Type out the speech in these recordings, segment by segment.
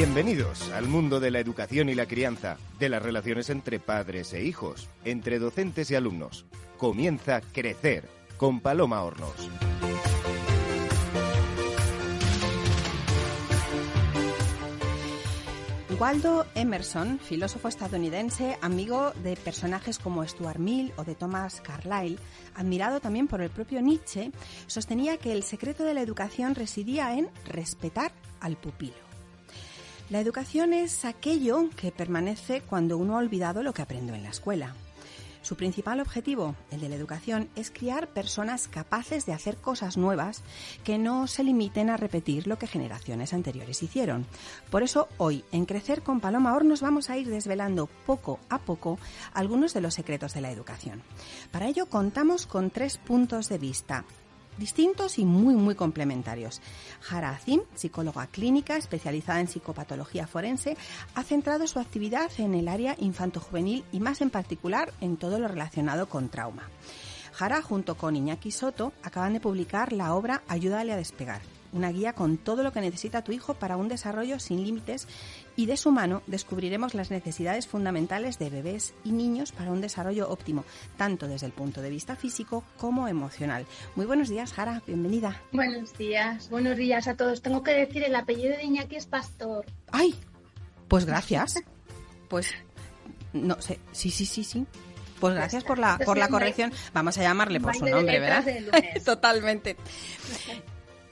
Bienvenidos al mundo de la educación y la crianza, de las relaciones entre padres e hijos, entre docentes y alumnos. Comienza Crecer con Paloma Hornos. Waldo Emerson, filósofo estadounidense, amigo de personajes como Stuart Mill o de Thomas Carlyle, admirado también por el propio Nietzsche, sostenía que el secreto de la educación residía en respetar al pupilo. La educación es aquello que permanece cuando uno ha olvidado lo que aprendió en la escuela. Su principal objetivo, el de la educación, es criar personas capaces de hacer cosas nuevas que no se limiten a repetir lo que generaciones anteriores hicieron. Por eso hoy, en Crecer con Paloma Hornos, vamos a ir desvelando poco a poco algunos de los secretos de la educación. Para ello contamos con tres puntos de vista distintos y muy, muy complementarios. Jara Azim, psicóloga clínica especializada en psicopatología forense, ha centrado su actividad en el área infanto-juvenil y más en particular en todo lo relacionado con trauma. Jara, junto con Iñaki Soto, acaban de publicar la obra Ayúdale a despegar, una guía con todo lo que necesita tu hijo para un desarrollo sin límites y de su mano descubriremos las necesidades fundamentales de bebés y niños para un desarrollo óptimo, tanto desde el punto de vista físico como emocional. Muy buenos días, Jara, bienvenida. Buenos días, buenos días a todos. Tengo que decir, el apellido de Iñaki es Pastor. ¡Ay! Pues gracias. Pues no sé, sí, sí, sí, sí. Pues gracias por la, por la corrección. Vamos a llamarle por su nombre, ¿verdad? Totalmente.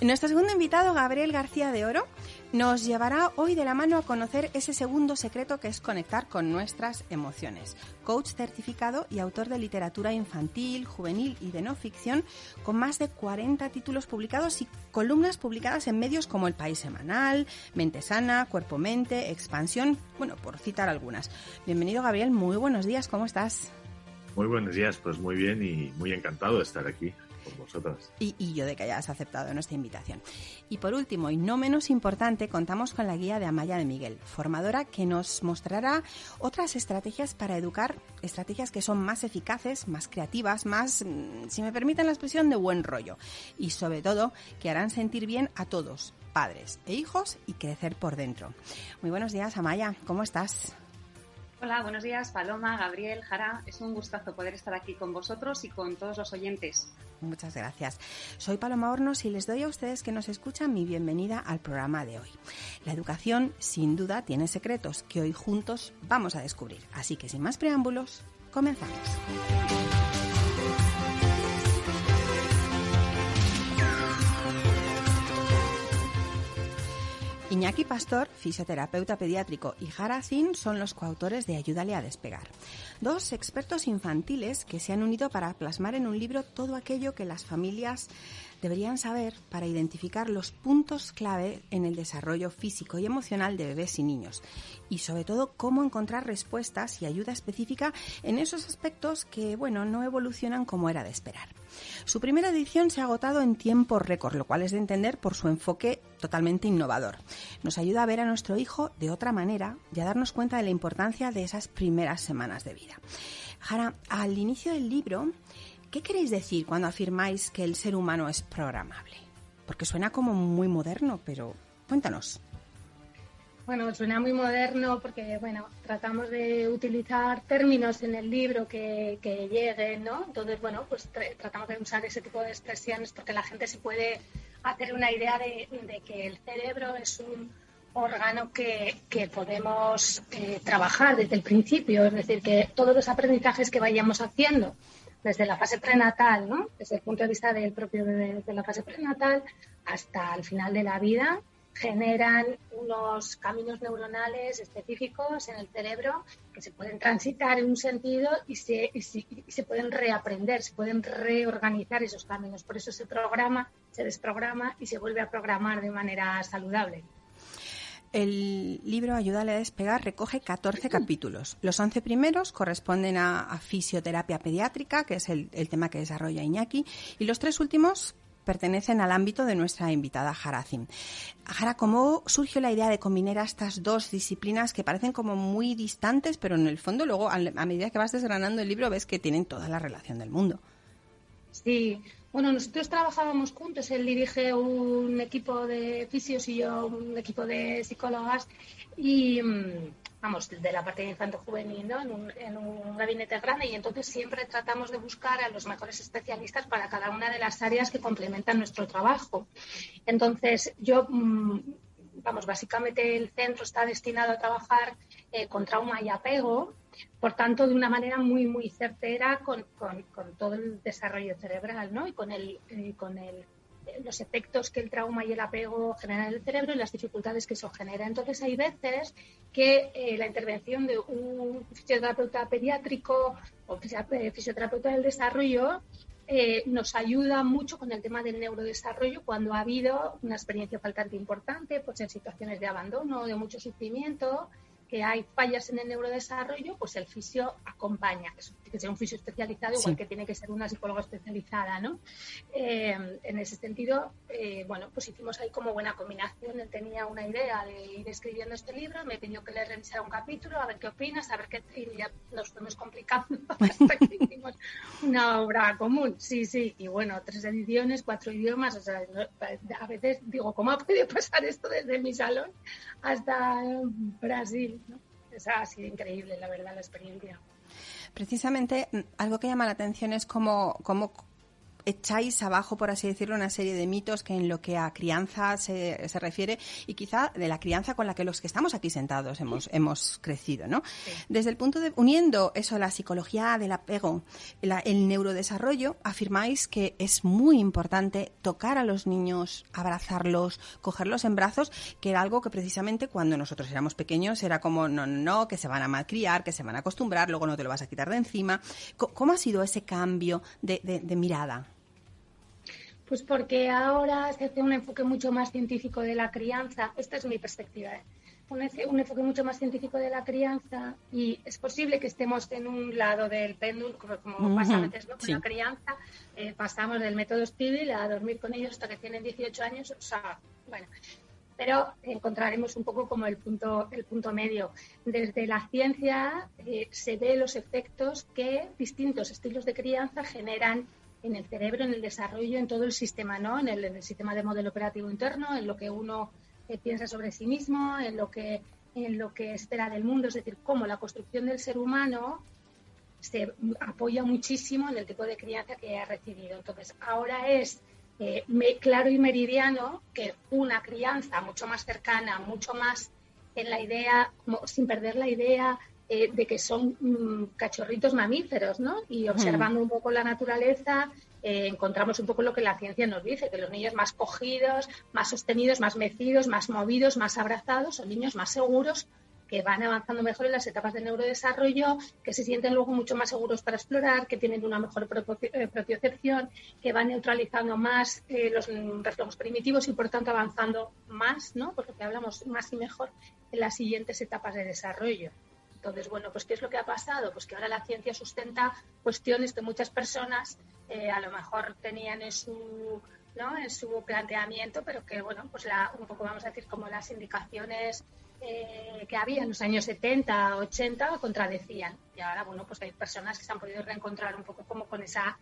Nuestro segundo invitado, Gabriel García de Oro, nos llevará hoy de la mano a conocer ese segundo secreto que es conectar con nuestras emociones. Coach certificado y autor de literatura infantil, juvenil y de no ficción, con más de 40 títulos publicados y columnas publicadas en medios como El País Semanal, Mente Sana, Cuerpo Mente, Expansión, bueno, por citar algunas. Bienvenido Gabriel, muy buenos días, ¿cómo estás? Muy buenos días, pues muy bien y muy encantado de estar aquí. Y, yo de que hayas aceptado nuestra invitación. Y por último, y no menos importante, contamos con la guía de Amaya de Miguel, formadora que nos mostrará otras estrategias para educar, estrategias que son más eficaces, más creativas, más, mm, si me permiten la expresión, de buen rollo. Y sobre todo, que harán sentir bien a todos, padres e hijos, y crecer por dentro. Muy buenos días, Amaya, ¿cómo estás? Hola, buenos días, Paloma, Gabriel, Jara. Es un gustazo poder estar aquí con vosotros y con todos los oyentes. Muchas gracias. Soy Paloma Hornos y les doy a ustedes que nos escuchan mi bienvenida al programa de hoy. La educación, sin duda, tiene secretos que hoy juntos vamos a descubrir. Así que sin más preámbulos, comenzamos. Iñaki Pastor, fisioterapeuta pediátrico, y Jara Zin son los coautores de Ayúdale a despegar. Dos expertos infantiles que se han unido para plasmar en un libro todo aquello que las familias deberían saber para identificar los puntos clave en el desarrollo físico y emocional de bebés y niños y sobre todo cómo encontrar respuestas y ayuda específica en esos aspectos que, bueno, no evolucionan como era de esperar. Su primera edición se ha agotado en tiempo récord, lo cual es de entender por su enfoque totalmente innovador. Nos ayuda a ver a nuestro hijo de otra manera y a darnos cuenta de la importancia de esas primeras semanas de vida. Jara, al inicio del libro, ¿qué queréis decir cuando afirmáis que el ser humano es programable? Porque suena como muy moderno, pero cuéntanos. Bueno, suena muy moderno porque, bueno, tratamos de utilizar términos en el libro que, lleguen, ¿no? Entonces, bueno, pues tratamos de usar ese tipo de expresiones porque la gente se puede hacer una idea de, que el cerebro es un órgano que, podemos eh, trabajar desde el principio, es decir, que todos los aprendizajes que vayamos haciendo desde la fase prenatal, ¿no? Desde el punto de vista del propio bebé, desde la fase prenatal hasta el final de la vida, generan unos caminos neuronales específicos en el cerebro que se pueden transitar en un sentido y se, se, pueden reaprender, se pueden reorganizar esos caminos. Por eso se programa, se desprograma y se vuelve a programar de manera saludable. El libro Ayúdale a despegar recoge 14 capítulos. Los 11 primeros corresponden a, fisioterapia pediátrica, que es el, el, tema que desarrolla Iñaki, y los tres últimos pertenecen al ámbito de nuestra invitada Harazim. Jara, ¿cómo surgió la idea de combinar estas dos disciplinas que parecen como muy distantes, pero en el fondo luego, a medida que vas desgranando el libro, ves que tienen toda la relación del mundo? Sí, Bueno, nosotros trabajábamos juntos. Él dirige un equipo de fisios y yo un equipo de psicólogas. Y, mm, vamos, de la parte de infanto juvenil, ¿no? En un, en un, gabinete grande y entonces siempre tratamos de buscar a los mejores especialistas para cada una de las áreas que complementan nuestro trabajo. Entonces, yo, mm, vamos, básicamente el centro está destinado a trabajar eh, con trauma y apego, por tanto, de una manera muy, muy certera con, con, con todo el desarrollo cerebral, ¿no? Y con el, eh, con el los efectos que el trauma y el apego generan en el cerebro y las dificultades que eso genera. Entonces, hay veces que eh, la intervención de un fisioterapeuta pediátrico o eh, fisioterapeuta del desarrollo eh, nos ayuda mucho con el tema del neurodesarrollo cuando ha habido una experiencia faltante importante, pues en situaciones de abandono, de mucho sufrimiento, que hay fallas en el neurodesarrollo, pues el fisio acompaña, tiene que ser un fisio especializado, igual que tiene que ser una psicóloga especializada, ¿no? Eh, en ese sentido, eh, bueno, pues hicimos ahí como buena combinación. Él tenía una idea de ir escribiendo este libro, me pidió que le revisara un capítulo, a ver qué opinas, a ver qué... Y ya nos fuimos complicando hasta que hicimos una obra común. Sí, sí, y bueno, tres ediciones, cuatro idiomas, o sea, a veces digo, ¿cómo ha podido pasar esto desde mi salón hasta Brasil? ¿no? Esa ha sido increíble, la verdad, la experiencia. Precisamente, mm, algo que llama la atención es cómo, cómo echáis abajo, por así decirlo, una serie de mitos que en lo que a crianza se, se, refiere y quizá de la crianza con la que los que estamos aquí sentados hemos, hemos crecido, ¿no? Sí. Desde el punto de, uniendo eso, la psicología del apego, la, el neurodesarrollo, afirmáis que es muy importante tocar a los niños, abrazarlos, cogerlos en brazos, que era algo que precisamente cuando nosotros éramos pequeños era como, no, no, no, que se van a malcriar, que se van a acostumbrar, luego no te lo vas a quitar de encima. ¿Cómo ha sido ese cambio de, de, de mirada? Pues porque ahora se hace un enfoque mucho más científico de la crianza. Esta es mi perspectiva. ¿eh? Un, enfoque mucho más científico de la crianza y es posible que estemos en un lado del péndulo, como, como uh -huh. pasa a veces ¿no? con sí. la crianza. Eh, pasamos del método Spiegel a dormir con ellos hasta que tienen 18 años. O sea, bueno, pero encontraremos un poco como el punto, el punto medio. Desde la ciencia eh, se ve los efectos que distintos estilos de crianza generan en el cerebro, en el desarrollo, en todo el sistema, ¿no? En el, sistema de modelo operativo interno, en lo que uno eh, piensa sobre sí mismo, en lo que en lo que espera del mundo, es decir, cómo la construcción del ser humano se apoya muchísimo en el tipo de crianza que ha recibido. Entonces, ahora es eh, claro y meridiano que una crianza mucho más cercana, mucho más en la idea, sin perder la idea eh, de que son mmm, cachorritos mamíferos, ¿no? Y observando mm. un poco la naturaleza, eh, encontramos un poco lo que la ciencia nos dice, que los niños más cogidos, más sostenidos, más mecidos, más movidos, más abrazados, son niños más seguros que van avanzando mejor en las etapas de neurodesarrollo, que se sienten luego mucho más seguros para explorar, que tienen una mejor eh, propiocepción, que van neutralizando más eh, los reflejos primitivos y por tanto avanzando más, ¿no? Por lo que hablamos más y mejor en las siguientes etapas de desarrollo. Entonces, bueno, pues ¿qué es lo que ha pasado? Pues que ahora la ciencia sustenta cuestiones que muchas personas eh, a lo mejor tenían en su, ¿no? en su planteamiento, pero que, bueno, pues la, un poco vamos a decir como las indicaciones eh, que había en los años 70, 80 contradecían. Y ahora, bueno, pues hay personas que se han podido reencontrar un poco como con esa,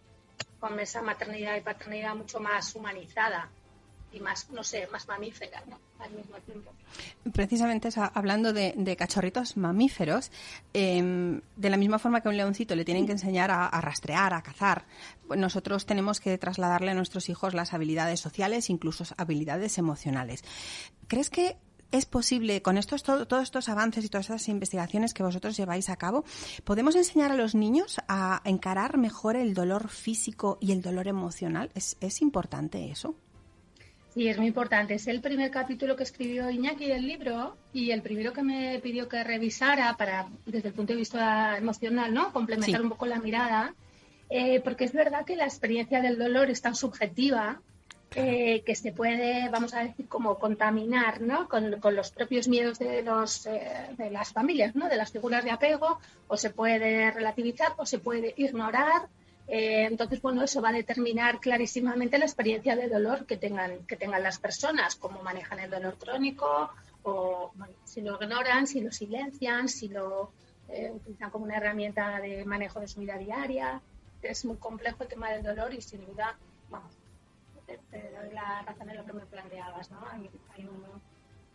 con esa maternidad y paternidad mucho más humanizada y más, no sé, más mamífera, ¿no? Al mismo tiempo. Precisamente eso, hablando de, de, cachorritos mamíferos, eh, de la misma forma que a un leoncito le tienen que enseñar a, a rastrear, a cazar, pues nosotros tenemos que trasladarle a nuestros hijos las habilidades sociales, incluso habilidades emocionales. ¿Crees que es posible, con estos, todo, todos estos avances y todas estas investigaciones que vosotros lleváis a cabo, podemos enseñar a los niños a encarar mejor el dolor físico y el dolor emocional? ¿Es, es importante eso? Sí, es muy importante. Es el primer capítulo que escribió Iñaki del libro y el primero que me pidió que revisara para, desde el punto de vista emocional, ¿no? Complementar sí. un poco la mirada. Eh, porque es verdad que la experiencia del dolor es tan subjetiva eh, que se puede, vamos a decir, como contaminar ¿no? con, con los propios miedos de, los, eh, de las familias, ¿no? de las figuras de apego, o se puede relativizar o se puede ignorar eh, entonces, bueno, eso va a determinar clarísimamente la experiencia de dolor que tengan, que tengan las personas, cómo manejan el dolor crónico, o bueno, si lo ignoran, si lo silencian, si lo eh, utilizan como una herramienta de manejo de su vida diaria. Es muy complejo el tema del dolor y sin duda, te, doy la razón en lo que me planteabas, ¿no? Hay, un,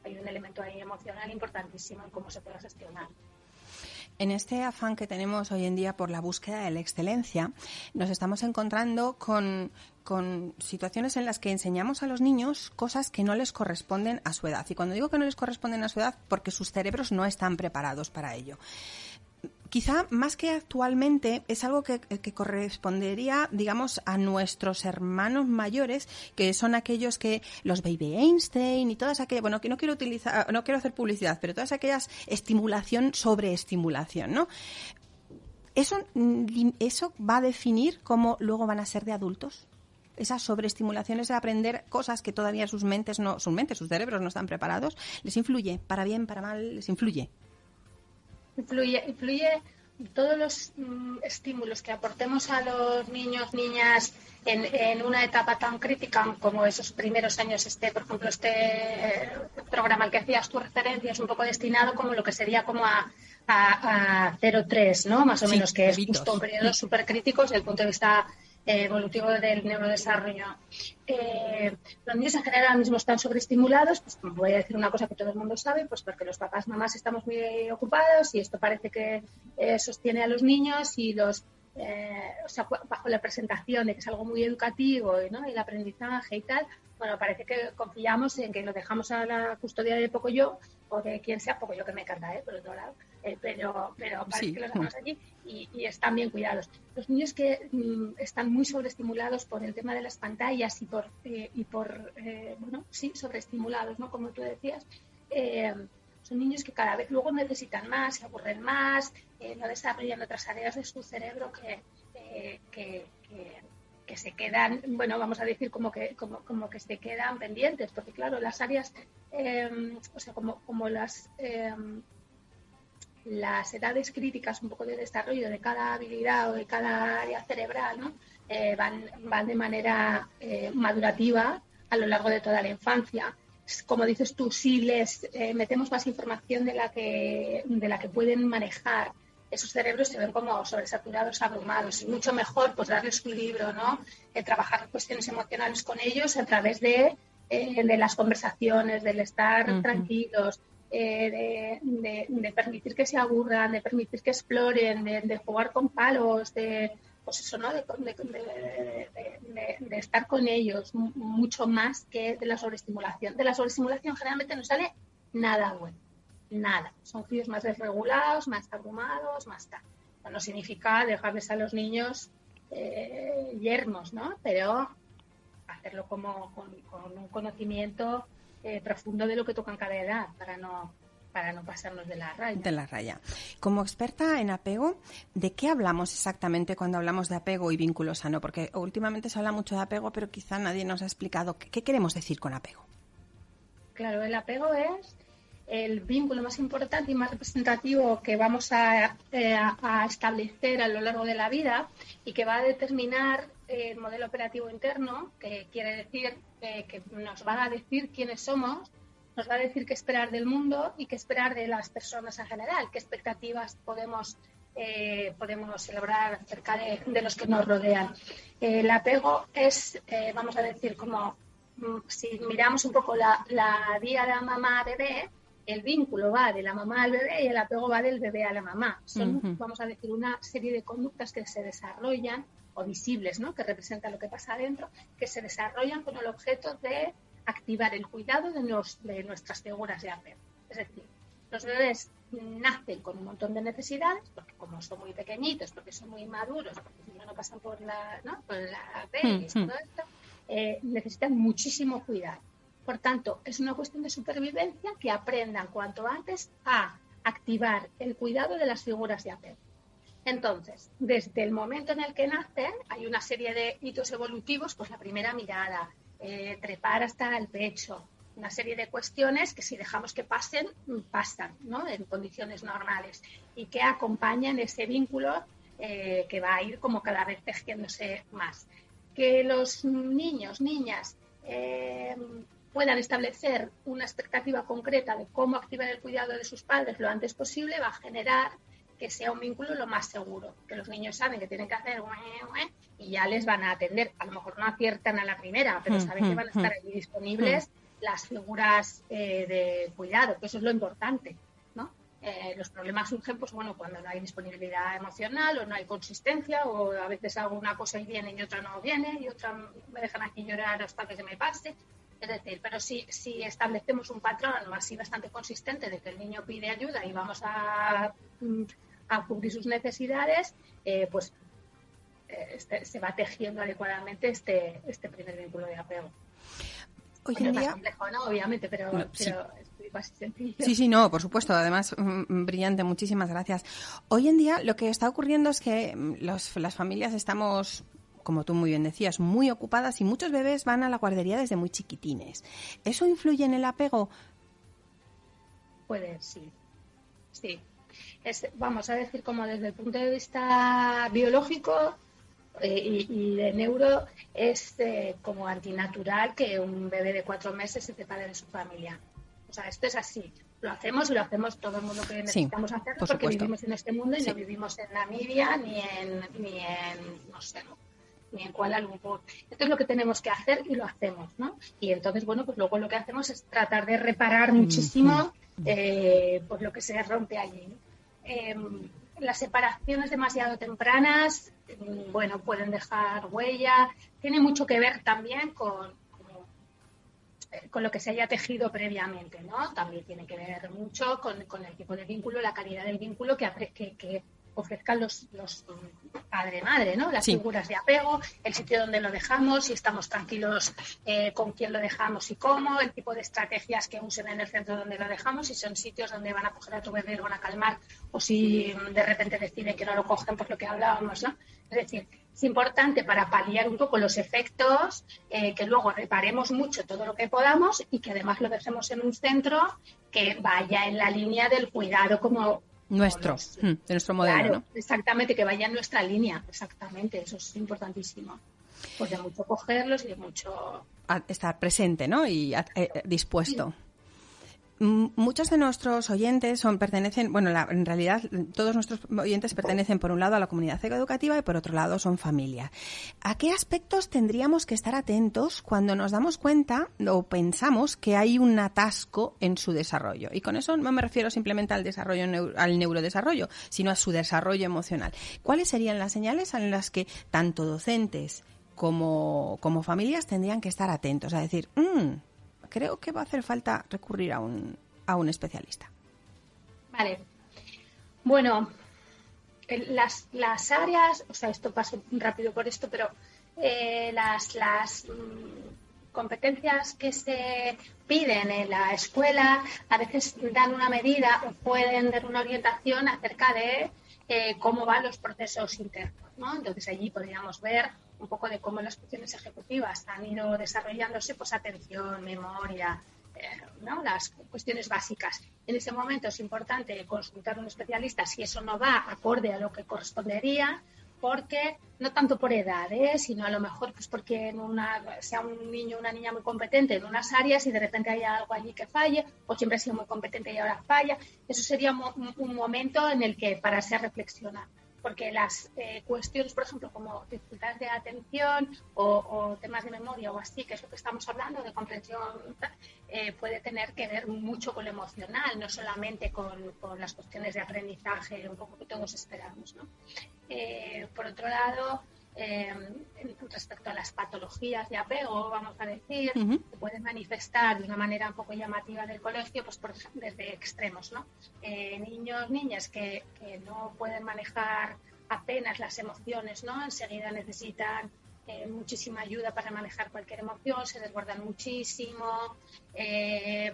hay un elemento ahí emocional importantísimo en cómo se puede gestionar. En este afán que tenemos hoy en día por la búsqueda de la excelencia, nos estamos encontrando con, con, situaciones en las que enseñamos a los niños cosas que no les corresponden a su edad. Y cuando digo que no les corresponden a su edad, porque sus cerebros no están preparados para ello quizá más que actualmente es algo que, correspondería, digamos, a nuestros hermanos mayores, que son aquellos que los baby Einstein y todas aquellas, bueno, que no quiero utilizar, no quiero hacer publicidad, pero todas aquellas estimulación sobre estimulación, ¿no? Eso, eso va a definir cómo luego van a ser de adultos. Esa sobreestimulación, de aprender cosas que todavía sus mentes no, sus mentes, sus cerebros no están preparados, les influye, para bien, para mal, les influye influye, influye todos los mm, estímulos que aportemos a los niños, niñas en, una etapa tan crítica como esos primeros años, este, por ejemplo, este eh, programa al que hacías tu referencia es un poco destinado como lo que sería como a, a, 0-3, ¿no? Más o menos, que es justo un periodo súper crítico desde el punto de vista evolutivo del neurodesarrollo. Eh, los niños en general ahora mismo están sobreestimulados, pues voy a decir una cosa que todo el mundo sabe, pues porque los papás, mamás estamos muy ocupados y esto parece que eh, sostiene a los niños y los eh, o sea, bajo la presentación de que es algo muy educativo ¿no? y el aprendizaje y tal, bueno, parece que confiamos en que lo dejamos a la custodia de poco yo o de quien sea, poco yo que me encanta, ¿eh? por otro lado, eh, pero, pero parece que los dejamos allí y, están bien cuidados. Los niños que mm, están muy sobreestimulados por el tema de las pantallas y por, eh, y por eh, bueno, sí, sobreestimulados, ¿no? Como tú decías, son niños que cada vez luego necesitan más, se aburren más, no desarrollan otras áreas de su cerebro que, que, que, se quedan, bueno, vamos a decir como que, como, como que se quedan pendientes, porque claro, las áreas, o sea, como, como las las edades críticas un poco de desarrollo de cada habilidad o de cada área cerebral ¿no? Eh, van, van de manera eh, madurativa a lo largo de toda la infancia. Como dices tú, si les eh, metemos más información de la, que, de la que pueden manejar, esos cerebros se ven como sobresaturados, abrumados. Y mucho mejor pues darles un libro, ¿no? trabajar cuestiones emocionales con ellos a través de, de las conversaciones, del estar tranquilos, eh, de, permitir que se aburran, de permitir que exploren, de, jugar con palos, de, pues eso, ¿no? de, estar con ellos mucho más que de la sobreestimulación. De la sobreestimulación generalmente no sale nada bueno, nada. Son críos más desregulados, más abrumados, más tal. No significa dejarles a los niños eh, yermos, ¿no? Pero hacerlo como con un conocimiento eh, profundo de lo que toca en cada edad para no para no pasarnos de la raya. De la raya. Como experta en apego, ¿de qué hablamos exactamente cuando hablamos de apego y vínculo sano? Porque últimamente se habla mucho de apego, pero quizá nadie nos ha explicado qué, queremos decir con apego. Claro, el apego es el vínculo más importante y más representativo que vamos a, eh, a, establecer a lo largo de la vida y que va a determinar el modelo operativo interno, que quiere decir eh, que nos va a decir quiénes somos, nos va a decir qué esperar del mundo y qué esperar de las personas en general, qué expectativas podemos, eh, podemos celebrar acerca de, los que nos rodean. el apego es, eh, vamos a decir, como mm, si miramos un poco la, la de la mamá-bebé, el vínculo va de la mamá al bebé y el apego va del bebé a la mamá. Son, vamos a decir, una serie de conductas que se desarrollan o visibles, ¿no? que representan lo que pasa adentro, que se desarrollan con el objeto de activar el cuidado de, de nuestras figuras de apego. Es decir, los bebés nacen con un montón de necesidades, porque como son muy pequeñitos, porque son muy maduros, porque si no, no pasan por la, ¿no? por la y todo esto, eh, necesitan muchísimo cuidado. Por tanto, es una cuestión de supervivencia que aprendan cuanto antes a activar el cuidado de las figuras de apego. Entonces, desde el momento en el que nacen, hay una serie de hitos evolutivos, pues la primera mirada, eh, trepar hasta el pecho, una serie de cuestiones que si dejamos que pasen, pasan, ¿no? En condiciones normales y que acompañan ese vínculo eh, que va a ir como cada vez tejiéndose más. Que los niños, niñas, eh, puedan establecer una expectativa concreta de cómo activar el cuidado de sus padres lo antes posible va a generar que sea un vínculo lo más seguro, que los niños saben que tienen que hacer y ya les van a atender. A lo mejor no aciertan a la primera, pero saben que van a estar ahí disponibles las figuras eh, de cuidado, que eso es lo importante. ¿no? Eh, los problemas surgen pues, bueno, cuando no hay disponibilidad emocional o no hay consistencia o a veces hago una cosa y viene y otra no viene y otra me dejan aquí llorar hasta que se me pase. Es decir, pero si, si establecemos un patrón así bastante consistente de que el niño pide ayuda y vamos a mm, a cubrir sus necesidades, eh, pues eh, este, se va tejiendo adecuadamente este, este primer vínculo de apego. Hoy en día... complejo, ¿no? Obviamente, pero, sí. es sencillo. Sí, sí, no, por supuesto. Además, mm, mm, brillante. Muchísimas gracias. Hoy en día lo que está ocurriendo es que mm, los, las familias estamos como tú muy bien decías, muy ocupadas y muchos bebés van a la guardería desde muy chiquitines. ¿Eso influye en el apego? Puede, sí. Sí, vamos a decir, como desde el punto de vista biológico eh, y, de neuro, es eh, como antinatural que un bebé de cuatro meses se separe de su familia. O sea, esto es así. Lo hacemos y lo hacemos todo el mundo que necesitamos hacerlo porque vivimos en este mundo y no vivimos en Namibia ni en, ni en, no sé, ni en Kuala Lumpur. Esto es lo que tenemos que hacer y lo hacemos, ¿no? Y entonces, bueno, pues luego lo que hacemos es tratar de reparar muchísimo eh, pues lo que se rompe allí. Em, las separaciones demasiado tempranas, mm, bueno, pueden dejar huella. Tiene mucho que ver también con, eh, con lo que se haya tejido previamente, ¿no? También tiene que ver mucho con, con el tipo de vínculo, la calidad del vínculo que, ofrezcan los, los padre-madre, ¿no? Las figuras de apego, el sitio donde lo dejamos, si estamos tranquilos eh, con quién lo dejamos y cómo, el tipo de estrategias que usen en el centro donde lo dejamos, si son sitios donde van a coger a tu bebé y lo van a calmar, o si de repente deciden que no lo cogen, por lo que hablábamos, ¿no? Es decir, es importante para paliar un poco los efectos, eh, que luego reparemos mucho todo lo que podamos y que además lo dejemos en un centro que vaya en la línea del cuidado como nuestro, mm, de nuestro modelo. exactamente, que vaya en nuestra línea, exactamente, eso es importantísimo. Pues de mucho cogerlos y de mucho... estar presente, ¿no? Y eh, dispuesto. Muchos de nuestros oyentes son pertenecen, bueno, en realidad todos nuestros oyentes pertenecen por un lado a la comunidad educativa y por otro lado son familia. ¿A qué aspectos tendríamos que estar atentos cuando nos damos cuenta o pensamos que hay un atasco en su desarrollo? Y con eso no me refiero simplemente al desarrollo al neurodesarrollo, sino a su desarrollo emocional. ¿Cuáles serían las señales en las que tanto docentes como, como familias tendrían que estar atentos a decir, mmm, creo que va a hacer falta recurrir a un, a un especialista. Vale. Bueno, las, las áreas, o sea, esto paso rápido por esto, pero eh, las, las mm, competencias que se piden en la escuela a veces dan una medida o pueden dar una orientación acerca de eh, cómo van los procesos internos. ¿no? Entonces allí podríamos ver un poco de cómo las funciones ejecutivas han ido desarrollándose, pues atención, memoria, eh, ¿no? las cuestiones básicas. En ese momento es importante consultar a un especialista si eso no va acorde a lo que correspondería, porque no tanto por edad, ¿eh? sino a lo mejor pues porque en una, sea un niño o una niña muy competente en unas áreas y de repente hay algo allí que falle, o siempre ha sido muy competente y ahora falla. Eso sería un, momento en el que para ser reflexionar porque las eh, cuestiones, por ejemplo, como dificultades de atención o, temas de memoria o así, que es lo que estamos hablando, de comprensión, eh, puede tener que ver mucho con lo emocional, no solamente con, las cuestiones de aprendizaje, un poco que todos esperamos. ¿no? Eh, por otro lado, respecto a las patologías de apego, vamos a decir, se pueden manifestar de una manera un poco llamativa del colegio, pues por, desde extremos, ¿no? Eh, niños, niñas que, que, no pueden manejar apenas las emociones, ¿no? Enseguida necesitan eh, muchísima ayuda para manejar cualquier emoción, se desbordan muchísimo, eh,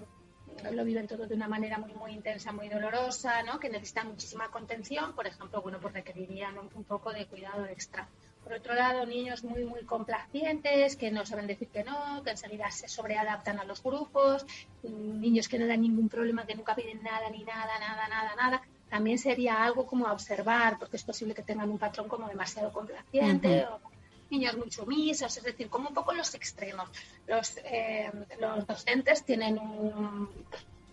lo viven todo de una manera muy muy intensa, muy dolorosa, ¿no? Que necesitan muchísima contención, por ejemplo, bueno, pues requerirían un, un poco de cuidado extra. Por otro lado, niños muy, muy complacientes, que no saben decir que no, que enseguida se sobreadaptan a los grupos, niños que no dan ningún problema, que nunca piden nada, ni nada, nada, nada, nada. También sería algo como a observar, porque es posible que tengan un patrón como demasiado complaciente o niños muy sumisos, es decir, como un poco los extremos. Los, eh, los docentes tienen un,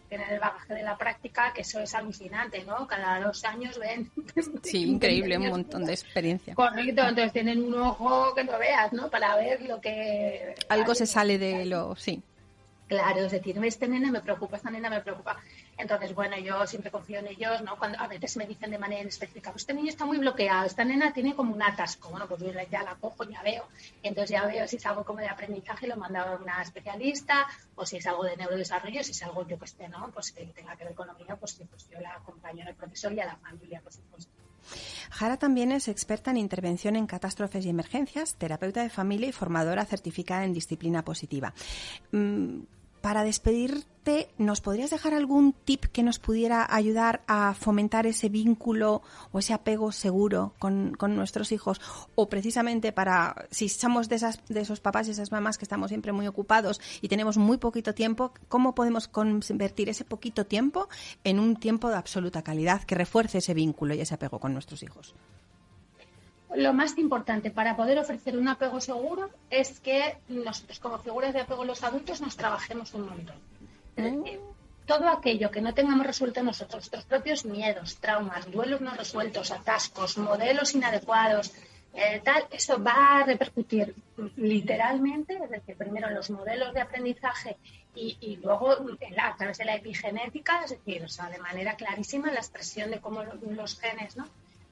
tienen el bagaje de la práctica, que eso es alucinante, ¿no? Cada dos años ven. Sí, increíble, un montón de experiencia. Correcto, entonces tienen un ojo que no veas, ¿no? Para ver lo que. Algo se sale de lo. Sí. Claro, es decir, este nene me preocupa, esta nena me preocupa. Entonces, bueno, yo siempre confío en ellos, ¿no? Cuando a veces me dicen de manera específica, pues este niño está muy bloqueado, esta nena tiene como un atasco. Bueno, pues yo ya la cojo, ya veo. entonces ya veo si es algo como de aprendizaje, lo mando a una especialista, o si es algo de neurodesarrollo, si es algo, yo que esté, ¿no? Pues que tenga que ver con lo mío, pues, pues yo la acompaño el profesor y a la familia, por supuesto. Jara también es experta en intervención en catástrofes y emergencias, terapeuta de familia y formadora certificada en disciplina positiva. Para despedirte, ¿nos podrías dejar algún tip que nos pudiera ayudar a fomentar ese vínculo o ese apego seguro con, nuestros hijos? O precisamente para, si somos de, esas, de esos papás y esas mamás que estamos siempre muy ocupados y tenemos muy poquito tiempo, ¿cómo podemos convertir ese poquito tiempo en un tiempo de absoluta calidad que refuerce ese vínculo y ese apego con nuestros hijos? Lo más importante para poder ofrecer un apego seguro es que nosotros como figuras de apego los adultos nos trabajemos un montón. Es decir, todo aquello que no tengamos resuelto nosotros, nuestros propios miedos, traumas, duelos no resueltos, atascos, modelos inadecuados, eh, tal, eso va a repercutir literalmente, es decir, primero en los modelos de aprendizaje y, luego a través de la epigenética, es decir, o sea, de manera clarísima la expresión de cómo los genes, ¿no?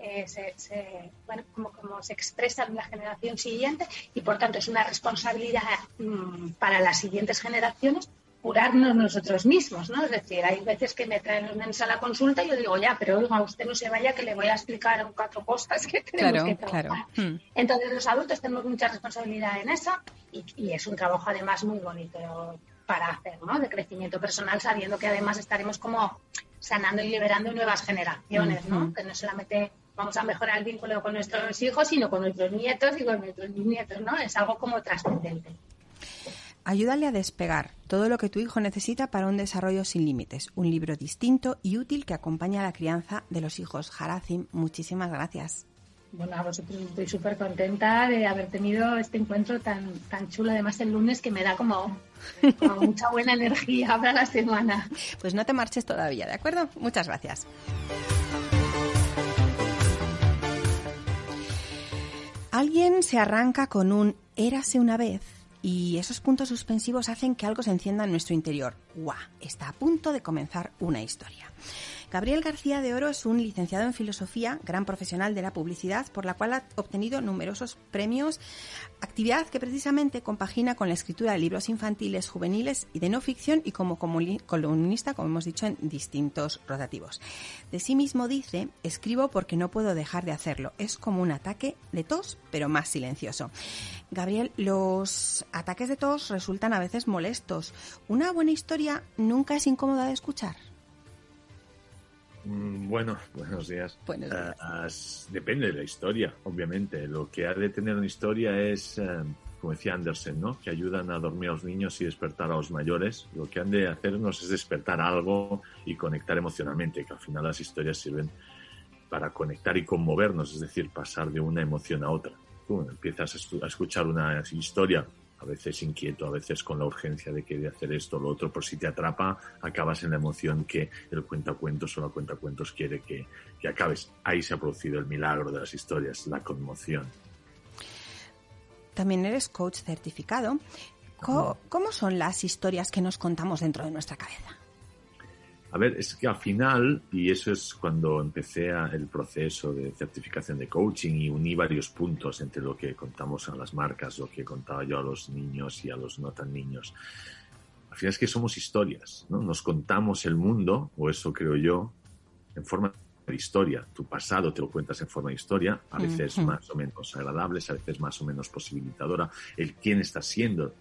Eh, se, bueno, como, como, se expresa en la generación siguiente y por tanto es una responsabilidad mm, para las siguientes generaciones curarnos nosotros mismos, ¿no? Es decir, hay veces que me traen los nenes a la consulta y yo digo, ya, pero oiga, usted no se vaya que le voy a explicar cuatro cosas que tenemos que trabajar. Hmm. Entonces los adultos tenemos mucha responsabilidad en eso y, y, es un trabajo además muy bonito para hacer, ¿no? De crecimiento personal, sabiendo que además estaremos como sanando y liberando nuevas generaciones, ¿no? Hmm. Que no solamente vamos a mejorar el vínculo con nuestros hijos, sino con nuestros nietos y con nuestros nietos, ¿no? Es algo como trascendente. Ayúdale a despegar todo lo que tu hijo necesita para un desarrollo sin límites. Un libro distinto y útil que acompaña a la crianza de los hijos. Harazim, muchísimas gracias. Bueno, a vosotros estoy súper contenta de haber tenido este encuentro tan, tan chulo, además el lunes, que me da como, como mucha buena energía para la semana. Pues no te marches todavía, ¿de acuerdo? Muchas gracias. Alguien se arranca con un érase una vez y esos puntos suspensivos hacen que algo se encienda en nuestro interior. ¡Guau! Está a punto de comenzar una historia. Gabriel García de Oro es un licenciado en filosofía, gran profesional de la publicidad, por la cual ha obtenido numerosos premios, actividad que precisamente compagina con la escritura de libros infantiles, juveniles y de no ficción y como columnista, como hemos dicho, en distintos rotativos. De sí mismo dice, escribo porque no puedo dejar de hacerlo. Es como un ataque de tos, pero más silencioso. Gabriel, los ataques de tos resultan a veces molestos. ¿Una buena historia nunca es incómoda de escuchar? Mm, bueno, buenos días. Ah, depende de la historia, obviamente. Lo que ha de tener una historia es, eh, como decía Andersen, ¿no? que ayudan a dormir a los niños y despertar a los mayores. Lo que han de hacernos es despertar algo y conectar emocionalmente, que al final las historias sirven para conectar y conmovernos, es decir, pasar de una emoción a otra. Tú empiezas a escuchar una historia a veces inquieto, a veces con la urgencia de querer hacer esto o lo otro, por si te atrapa, acabas en la emoción que el cuentacuentos o la cuentacuentos quiere que, que acabes. Ahí se ha producido el milagro de las historias, la conmoción. También eres coach certificado. ¿Cómo son las historias que nos contamos dentro de nuestra cabeza? A ver, es que al final, y eso es cuando empecé el proceso de certificación de coaching y uní varios puntos entre lo que contamos a las marcas, lo que contaba yo a los niños y a los no tan niños. Al final es que somos historias, ¿no? Nos contamos el mundo, o eso creo yo, en forma de historia. Tu pasado te lo cuentas en forma de historia, a veces más o menos agradables, a veces más o menos posibilitadora. El quién está siendo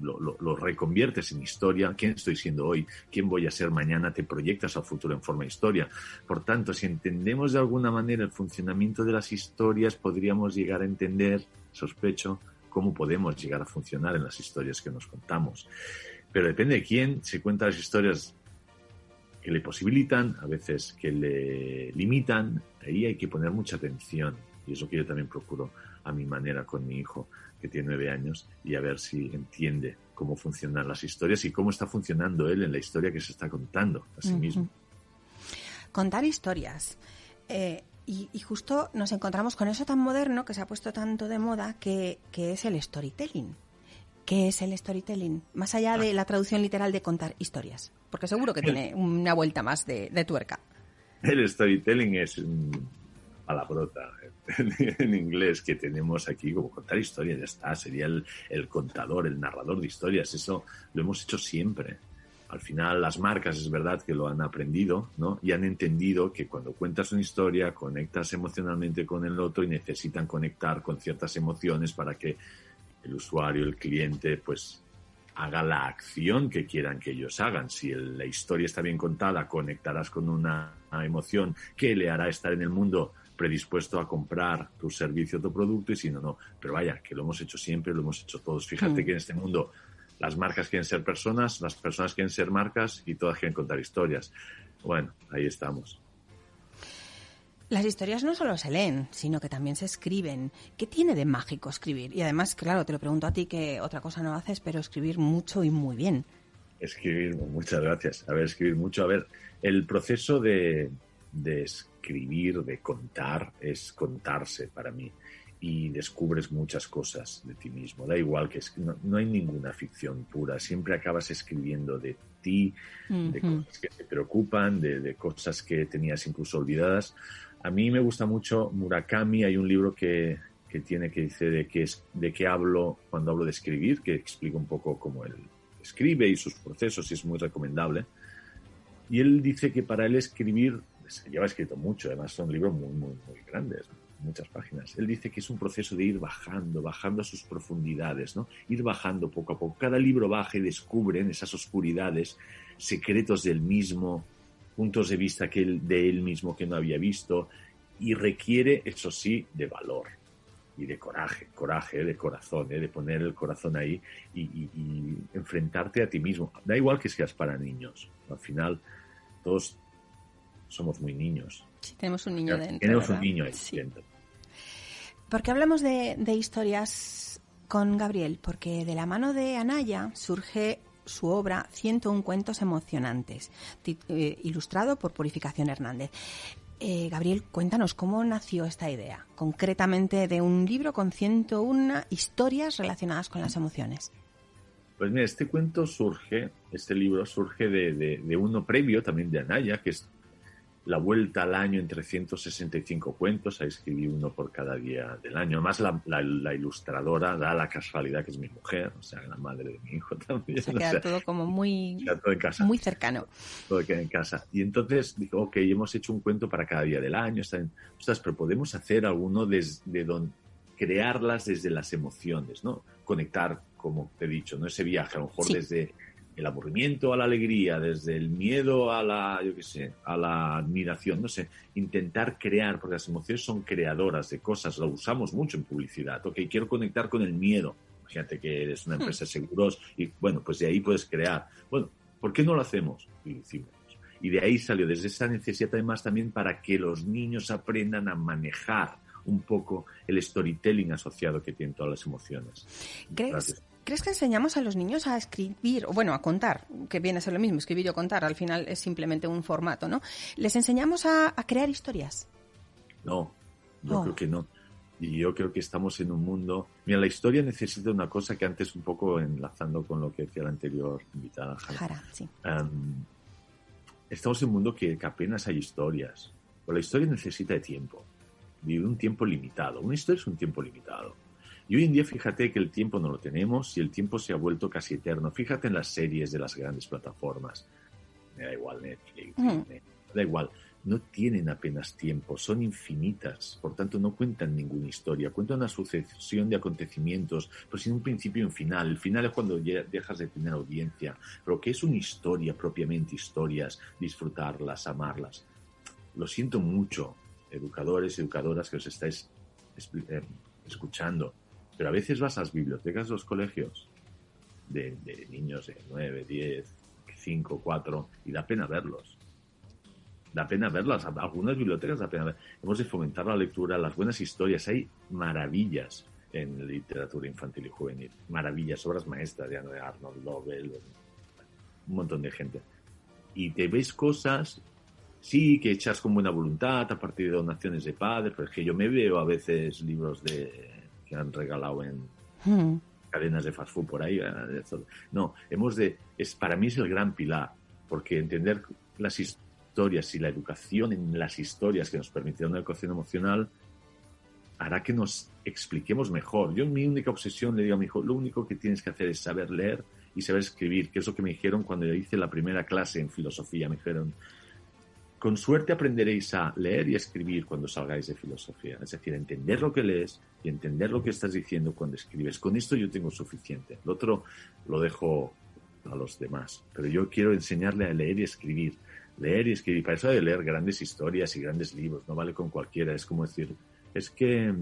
lo, reconviertes en historia, quién estoy siendo hoy, quién voy a ser mañana, te proyectas al futuro en forma de historia. Por tanto, si entendemos de alguna manera el funcionamiento de las historias, podríamos llegar a entender, sospecho, cómo podemos llegar a funcionar en las historias que nos contamos. Pero depende de quién se cuenta las historias que le posibilitan, a veces que le limitan, ahí hay que poner mucha atención. Y es lo que yo también procuro a mi manera con mi hijo que tiene nueve años, y a ver si entiende cómo funcionan las historias y cómo está funcionando él en la historia que se está contando a sí mismo. Contar historias. Eh, y, justo nos encontramos con eso tan moderno que se ha puesto tanto de moda que, es el storytelling. ¿Qué es el storytelling? Más allá de la traducción literal de contar historias. Porque seguro que tiene una vuelta más de, tuerca. El storytelling es un palabrota en, inglés que tenemos aquí, como contar historias, ya está. Sería el, el contador, el narrador de historias. Eso lo hemos hecho siempre al final las marcas es verdad que lo han aprendido, ¿no? Y han entendido que cuando cuentas una historia conectas emocionalmente con el otro y necesitan conectar con ciertas emociones para que el usuario, el cliente, pues haga la acción que quieran que ellos hagan. Si la historia está bien contada, conectarás con una, emoción que le hará estar en el mundo predispuesto a comprar tu servicio o tu producto y si no, no. Pero vaya, que lo hemos hecho siempre, lo hemos hecho todos. Fíjate mm. que en este mundo las marcas quieren ser personas, las personas quieren ser marcas y todas quieren contar historias. Bueno, ahí estamos. Las historias no solo se leen, sino que también se escriben. ¿Qué tiene de mágico escribir? Y además, claro, te lo pregunto a ti que otra cosa no haces, pero escribir mucho y muy bien. Escribir, muchas gracias. A ver, escribir mucho. A ver, el proceso de, de escribir, de contar, es contarse para mí y descubres muchas cosas de ti mismo. Da igual que no, hay ninguna ficción pura, siempre acabas escribiendo de ti, de cosas que te preocupan, de, cosas que tenías incluso olvidadas. A mí me gusta mucho Murakami, hay un libro que, que tiene que dice de qué, es, de qué hablo cuando hablo de escribir, que explica un poco cómo él escribe y sus procesos y es muy recomendable. Y él dice que para él escribir, se lleva escrito mucho, además son libros muy, muy, muy grandes, muchas páginas. Él dice que es un proceso de ir bajando, bajando a sus profundidades, ¿no? Ir bajando poco a poco. Cada libro baja y descubre en esas oscuridades secretos del mismo, puntos de vista que él, de él mismo que no había visto y requiere, eso sí, de valor y de coraje, coraje, de corazón, ¿eh? de poner el corazón ahí y, y, enfrentarte a ti mismo. Da igual que seas para niños. Al final, todos somos muy niños Sí, tenemos un niño dentro. Tenemos un niño ahí dentro. Porque hablamos de, historias con Gabriel, porque de la mano de Anaya surge su obra 101 cuentos emocionantes, eh, ilustrado por Purificación Hernández. Eh, Gabriel, cuéntanos cómo nació esta idea, concretamente de un libro con 101 historias relacionadas con las emociones. Pues mira, este cuento surge, este libro surge de, de uno previo también de Anaya, que es la vuelta al año en 365 cuentos, ahí escribí uno por cada día del año. Además, la, ilustradora da la casualidad que es mi mujer, o sea, la madre de mi hijo también. Se queda todo como muy, muy cercano. Todo queda en casa. Y entonces digo, ok, hemos hecho un cuento para cada día del año, están, pero podemos hacer alguno desde donde crearlas desde las emociones, ¿no? Conectar, como te he dicho, ¿no? Ese viaje, a lo mejor desde el aburrimiento a la alegría, desde el miedo a la, yo qué sé, a la admiración, no sé, intentar crear, porque las emociones son creadoras de cosas, lo usamos mucho en publicidad, ok, quiero conectar con el miedo, imagínate que eres una empresa de seguros y bueno, pues de ahí puedes crear, bueno, ¿por qué no lo hacemos? Y Y de ahí salió, desde esa necesidad además también para que los niños aprendan a manejar un poco el storytelling asociado que tienen todas las emociones. ¿Crees, ¿Crees que enseñamos a los niños a escribir, o bueno, a contar, que viene a ser lo mismo, escribir o contar, al final es simplemente un formato, ¿no? ¿Les enseñamos a, crear historias? No, yo oh. creo que no. Y yo creo que estamos en un mundo... Mira, la historia necesita una cosa que antes un poco enlazando con lo que decía la anterior invitada. Jara, sí. estamos en un mundo que, que apenas hay historias. Pero la historia necesita de tiempo. Vive un tiempo limitado. Una historia es un tiempo limitado y hoy en día fíjate que el tiempo no lo tenemos y el tiempo se ha vuelto casi eterno. Fíjate en las series de las grandes plataformas. Me da igual Netflix, me da igual. No tienen apenas tiempo, son infinitas, por tanto no cuentan ninguna historia, cuentan una sucesión de acontecimientos, pero sin un principio y un final. El final es cuando dejas de tener audiencia, pero que es una historia propiamente, historias, disfrutarlas, amarlas. Lo siento mucho, educadores, educadoras que os estáis eh, escuchando pero a veces vas a las bibliotecas de los colegios de, niños de 9, 10, 5, 4 y da pena verlos. Da pena verlas. Algunas bibliotecas da pena ver. Hemos de fomentar la lectura, las buenas historias. Hay maravillas en literatura infantil y juvenil. Maravillas, obras maestras de Arnold Lovell, un montón de gente. Y te ves cosas, sí, que echas con buena voluntad a partir de donaciones de padres, pero es que yo me veo a veces libros de que han regalado en hmm. cadenas de fast food por ahí. Eh, no, hemos de, es, para mí es el gran pilar, porque entender las historias y la educación en las historias que nos permitieron la educación emocional hará que nos expliquemos mejor. Yo, mi única obsesión, le digo a mi hijo, lo único que tienes que hacer es saber leer y saber escribir, que es lo que me dijeron cuando yo hice la primera clase en filosofía. Me dijeron, con suerte aprenderéis a leer y escribir cuando salgáis de filosofía. Es decir, entender lo que lees y entender lo que estás diciendo cuando escribes. Con esto yo tengo suficiente. Lo otro lo dejo a los demás. Pero yo quiero enseñarle a leer y escribir. Leer y escribir. Para eso hay de leer grandes historias y grandes libros. No vale con cualquiera. Es como decir, es que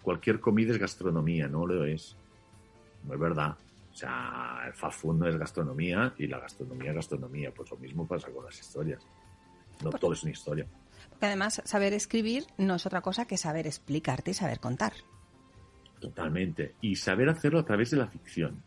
cualquier comida es gastronomía, no lo es. No es verdad. O sea, el fast no es gastronomía y la gastronomía es gastronomía. Pues lo mismo pasa con las historias. No todo es una historia. Porque además, saber escribir no es otra cosa que saber explicarte y saber contar. Totalmente. Y saber hacerlo a través de la ficción,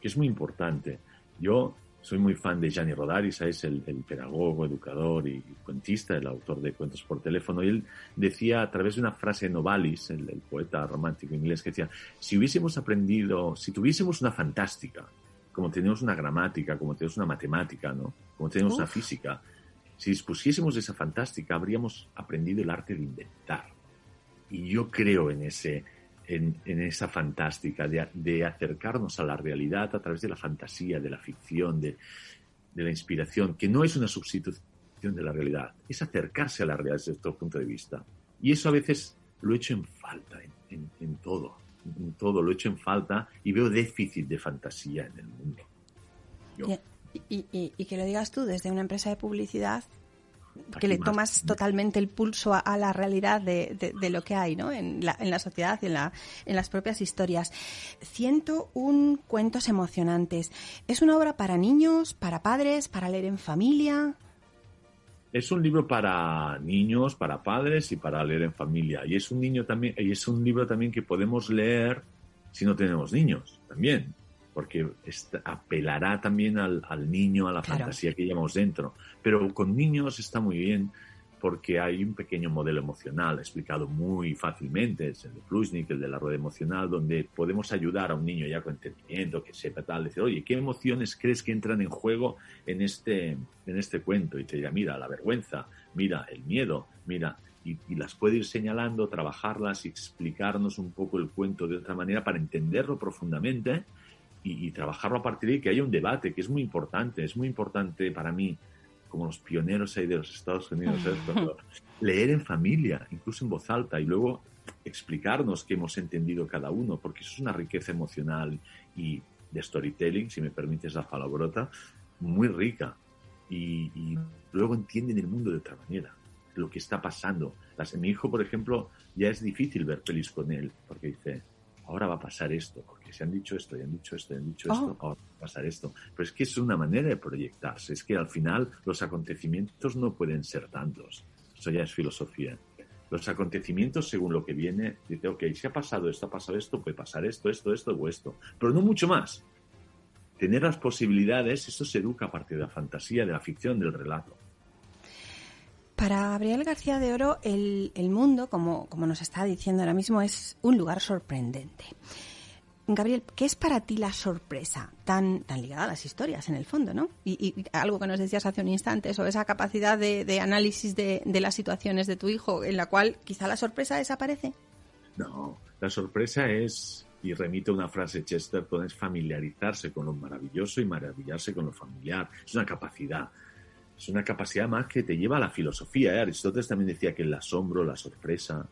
que es muy importante. Yo soy muy fan de Gianni Rodari, es el, pedagogo, educador y cuentista, el autor de Cuentos por teléfono. Y él decía a través de una frase de Novalis, el, poeta romántico inglés, que decía, si hubiésemos aprendido, si tuviésemos una fantástica, como tenemos una gramática, como tenemos una matemática, ¿no? como tenemos una física, si dispusiésemos de esa fantástica, habríamos aprendido el arte de inventar. Y yo creo en ese, en, esa fantástica, de, acercarnos a la realidad a través de la fantasía, de la ficción, de, la inspiración, que no es una sustitución de la realidad, es acercarse a la realidad desde otro punto de vista. Y eso a veces lo echo en falta en, todo, en todo lo echo en falta y veo déficit de fantasía en el mundo. Y, que lo digas tú desde una empresa de publicidad que le tomas totalmente el pulso a, la realidad de, lo que hay ¿no? en, la, en la sociedad y en, la, en las propias historias. un cuentos emocionantes. ¿Es una obra para niños, para padres, para leer en familia? Es un libro para niños, para padres y para leer en familia. Y es un niño también, y es un libro también que podemos leer si no tenemos niños, también porque apelará también al, niño, a la fantasía que llevamos dentro. Pero con niños está muy bien porque hay un pequeño modelo emocional explicado muy fácilmente, es el de Plusnik, el de la rueda emocional, donde podemos ayudar a un niño ya con entendimiento, que sepa tal, decir, oye, ¿qué emociones crees que entran en juego en este, en este cuento? Y te dirá, mira, la vergüenza, mira, el miedo, mira, y, y, las puede ir señalando, trabajarlas y explicarnos un poco el cuento de otra manera para entenderlo profundamente y, trabajarlo a partir de que haya un debate, que es muy importante, es muy importante para mí, como los pioneros ahí de los Estados Unidos, leer en familia, incluso en voz alta, y luego explicarnos qué hemos entendido cada uno, porque eso es una riqueza emocional y de storytelling, si me permites la palabrota, muy rica. Y, y luego entienden el mundo de otra manera, lo que está pasando. Las, mi hijo, por ejemplo, ya es difícil ver pelis con él, porque dice, ahora va a pasar esto, porque se han dicho esto, y han dicho esto, y han dicho esto, oh. ahora va a pasar esto. Pero es que es una manera de proyectarse, es que al final los acontecimientos no pueden ser tantos. Eso ya es filosofía. Los acontecimientos, según lo que viene, dice, ok, si ha pasado esto, ha pasado esto, puede pasar esto, esto, esto o esto, pero no mucho más. Tener las posibilidades, eso se educa a partir de la fantasía, de la ficción, del relato. Para Gabriel García de Oro, el, mundo, como, como nos está diciendo ahora mismo, es un lugar sorprendente. Gabriel, ¿qué es para ti la sorpresa tan, tan ligada a las historias en el fondo, ¿no? Y, algo que nos decías hace un instante, sobre esa capacidad de, análisis de, de, las situaciones de tu hijo, en la cual quizá la sorpresa desaparece. No, la sorpresa es, y remito a una frase de Chesterton, es familiarizarse con lo maravilloso y maravillarse con lo familiar. Es una capacidad es una capacidad más que te lleva a la filosofía. ¿eh? Aristóteles también decía que el asombro, la sorpresa,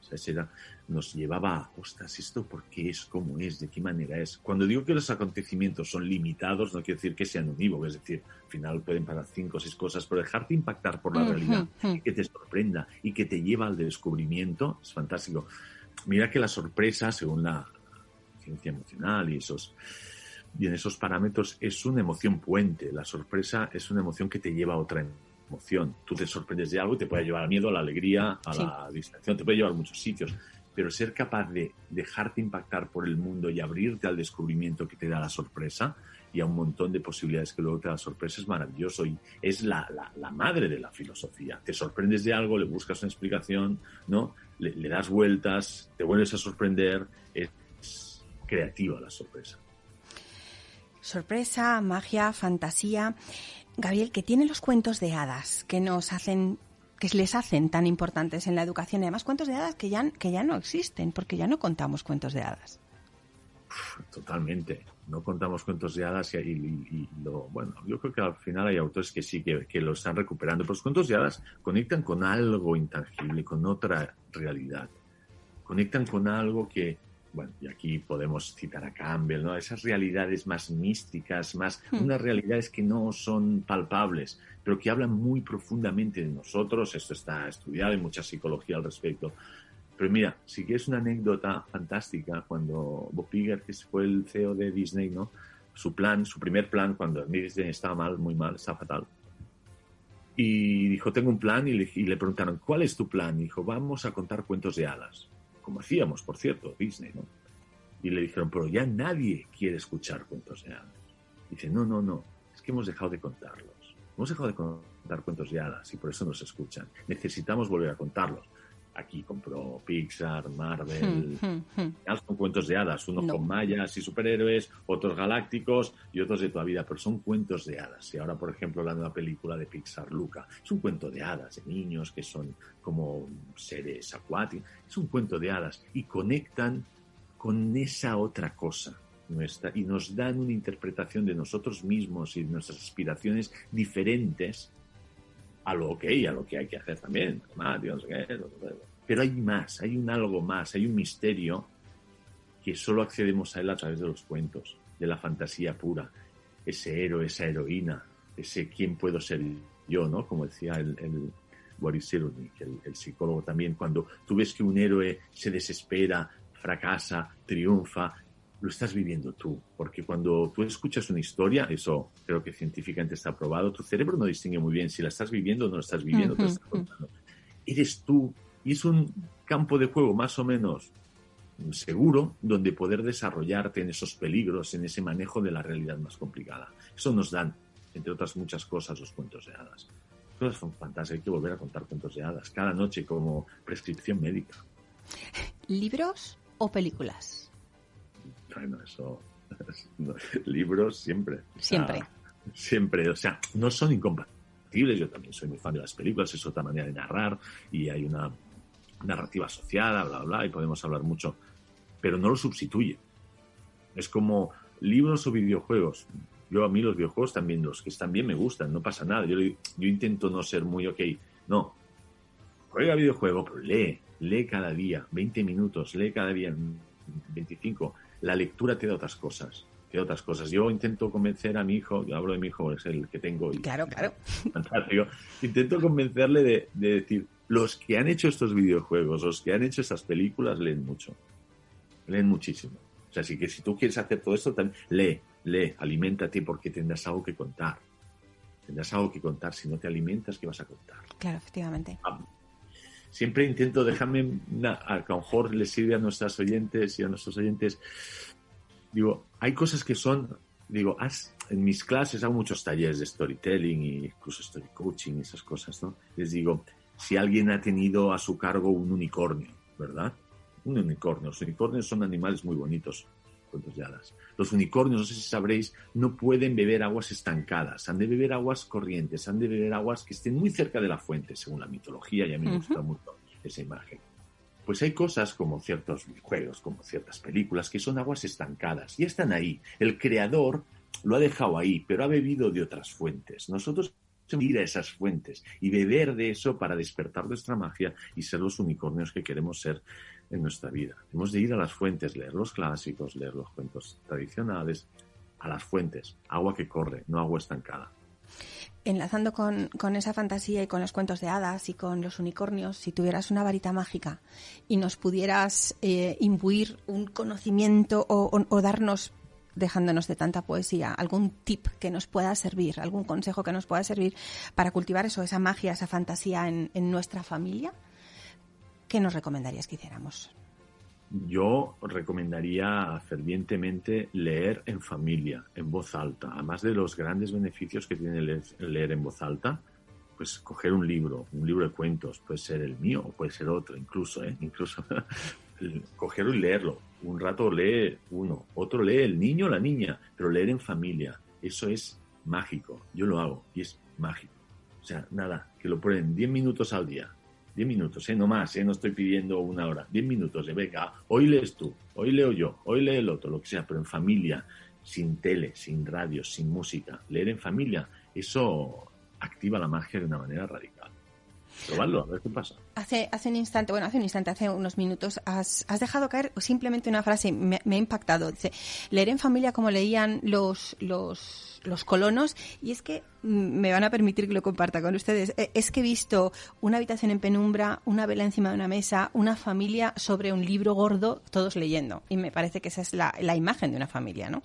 nos llevaba a, ostras, ¿esto por qué es? ¿Cómo es? ¿De qué manera es? Cuando digo que los acontecimientos son limitados, no quiere decir que sean unívocos, es decir, al final pueden pasar cinco o seis cosas, pero dejarte impactar por la realidad, que te sorprenda y que te lleva al descubrimiento, es fantástico. Mira que la sorpresa, según la ciencia emocional y esos y en esos parámetros es una emoción puente. La sorpresa es una emoción que te lleva a otra emoción. Tú te sorprendes de algo y te puede llevar al miedo, a la alegría, a la distracción, te puede llevar a muchos sitios. pero ser capaz de dejarte impactar por el mundo y abrirte al descubrimiento que te da la sorpresa y a un montón de posibilidades que luego te da la sorpresa es maravilloso y es la, la, madre de la filosofía. Te sorprendes de algo, le buscas una explicación, ¿no? Le, le das vueltas, te vuelves a sorprender, es creativa la sorpresa. Sorpresa, magia, fantasía. Gabriel, que tiene los cuentos de hadas que nos hacen que les hacen tan importantes en la educación y además cuentos de hadas que ya, que ya no existen, porque ya no contamos cuentos de hadas. Totalmente. No contamos cuentos de hadas y, lo, bueno, yo creo que al final hay autores que sí que, que, lo están recuperando, pero los cuentos de hadas conectan con algo intangible, con otra realidad. Conectan con algo que, bueno, y aquí podemos citar a Campbell, ¿no? Esas realidades más místicas, más hmm. unas realidades que no son palpables, pero que hablan muy profundamente de nosotros. Esto está estudiado, hay mucha psicología al respecto. Pero mira, sí que es una anécdota fantástica cuando Bob Iger, que fue el CEO de Disney, ¿no? Su plan, su primer plan, cuando Disney estaba mal, muy mal, estaba fatal. Y dijo, tengo un plan, y le, y le preguntaron, ¿cuál es tu plan? Y dijo, vamos a contar cuentos de hadas como hacíamos, por cierto, Disney, ¿no? Y le dijeron, pero ya nadie quiere escuchar cuentos de hadas. dice, no, no, no, es que hemos dejado de contarlos. Hemos dejado de contar cuentos de hadas y por eso nos escuchan. Necesitamos volver a contarlos aquí compró Pixar, Marvel, hmm, hmm, hmm. son cuentos de hadas, unos con mayas y superhéroes, otros galácticos y otros de toda vida, pero son cuentos de hadas. Y ahora, por ejemplo, la nueva película de Pixar, Luca, es un cuento de hadas, de niños que son como seres acuáticos, es un cuento de hadas y conectan con esa otra cosa. Nuestra, y nos dan una interpretación de nosotros mismos y de nuestras aspiraciones diferentes a lo que, a lo que hay que hacer también. Pero hay más, hay un algo más, hay un misterio que solo accedemos a él a través de los cuentos, de la fantasía pura. Ese héroe, esa heroína, ese quién puedo ser yo, ¿no? Como decía el, el Boris el, el psicólogo también, cuando tú ves que un héroe se desespera, fracasa, triunfa, lo estás viviendo tú, porque cuando tú escuchas una historia, eso creo que científicamente está probado, tu cerebro no distingue muy bien si la estás viviendo o no la estás viviendo, Eres tú y es un campo de juego más o menos seguro donde poder desarrollarte en esos peligros, en ese manejo de la realidad más complicada. Eso nos dan, entre otras muchas cosas, los cuentos de hadas. Cosas son fantásticas, hay que volver a contar cuentos de hadas cada noche como prescripción médica. ¿Libros o películas? Bueno, eso. libros siempre. Siempre. siempre. O sea, no son incompatibles. Yo también soy muy fan de las películas, es otra manera de narrar y hay una narrativa asociada, bla, bla, y podemos hablar mucho. Pero no lo sustituye. Es como libros o videojuegos. Yo a mí los videojuegos también, los que están bien me gustan, no pasa nada. Yo, yo intento no ser muy ok. No. Juega videojuego, pero lee. Lee cada día, 20 minutos, lee cada día, 25 la lectura te da otras cosas. Te da otras cosas. Yo intento convencer a mi hijo, yo hablo de mi hijo, es el que tengo. Y, claro, claro. intento convencerle de, decir, los que han hecho estos videojuegos, los que han hecho esas películas, leen mucho. Leen muchísimo. O sea, así que si tú quieres hacer todo esto, también lee, lee, aliméntate porque tendrás algo que contar. Tendrás algo que contar. Si no te alimentas, ¿qué vas a contar? Claro, efectivamente. Ah, siempre intento dejarme, a lo mejor les sirve a nuestras oyentes y a nuestros oyentes. Digo, hay cosas que son, digo, en mis clases hago muchos talleres de storytelling e incluso story coaching y esas cosas, ¿no? Les digo, si alguien ha tenido a su cargo un unicornio, ¿verdad? Un unicornio. Los unicornios son animales muy bonitos, Los unicornios, no sé si sabréis, no pueden beber aguas estancadas, han de beber aguas corrientes, han de beber aguas que estén muy cerca de la fuente, según la mitología, y a mí me gusta mucho esa imagen. Pues hay cosas como ciertos juegos, como ciertas películas, que son aguas estancadas, y están ahí. El creador lo ha dejado ahí, pero ha bebido de otras fuentes. Nosotros ir a esas fuentes y beber de eso para despertar nuestra magia y ser los unicornios que queremos ser en nuestra vida. Hemos de ir a las fuentes, leer los clásicos, leer los cuentos tradicionales, a las fuentes, agua que corre, no agua estancada. Enlazando con, esa fantasía y con los cuentos de hadas y con los unicornios, si tuvieras una varita mágica y nos pudieras eh, imbuir un conocimiento o, darnos dejándonos de tanta poesía, algún tip que nos pueda servir, algún consejo que nos pueda servir para cultivar eso, esa magia, esa fantasía en, en nuestra familia, ¿qué nos recomendarías que hiciéramos? yo recomendaría fervientemente leer en familia, en voz alta. Además de los grandes beneficios que tiene leer, en voz alta, pues coger un libro, un libro de cuentos, puede ser el mío o puede ser otro, incluso, ¿eh? incluso cogerlo y leerlo. Un rato lee uno, otro lee el niño o la niña, pero leer en familia, eso es mágico. Yo lo hago y es mágico. O sea, nada, que lo prueben 10 minutos al día, 10 minutos, ¿eh? no más, ¿eh? no estoy pidiendo una hora, 10 minutos, ¿eh? venga, hoy lees tú, hoy leo yo, hoy lee el otro, lo que sea, pero en familia, sin tele, sin radio, sin música, leer en familia, eso activa la magia de una manera radical. Probarlo, a ver qué pasa. Hace, hace un instante, bueno, hace un instante, hace unos minutos, has, dejado caer simplemente una frase, me, me ha impactado. Dice, leer en familia como leían los, los los, colonos y es que me van a permitir que lo comparta con ustedes. E, es que he visto una habitación en penumbra, una vela encima de una mesa, una familia sobre un libro gordo, todos leyendo. Y me parece que esa es la, imagen de una familia, ¿no?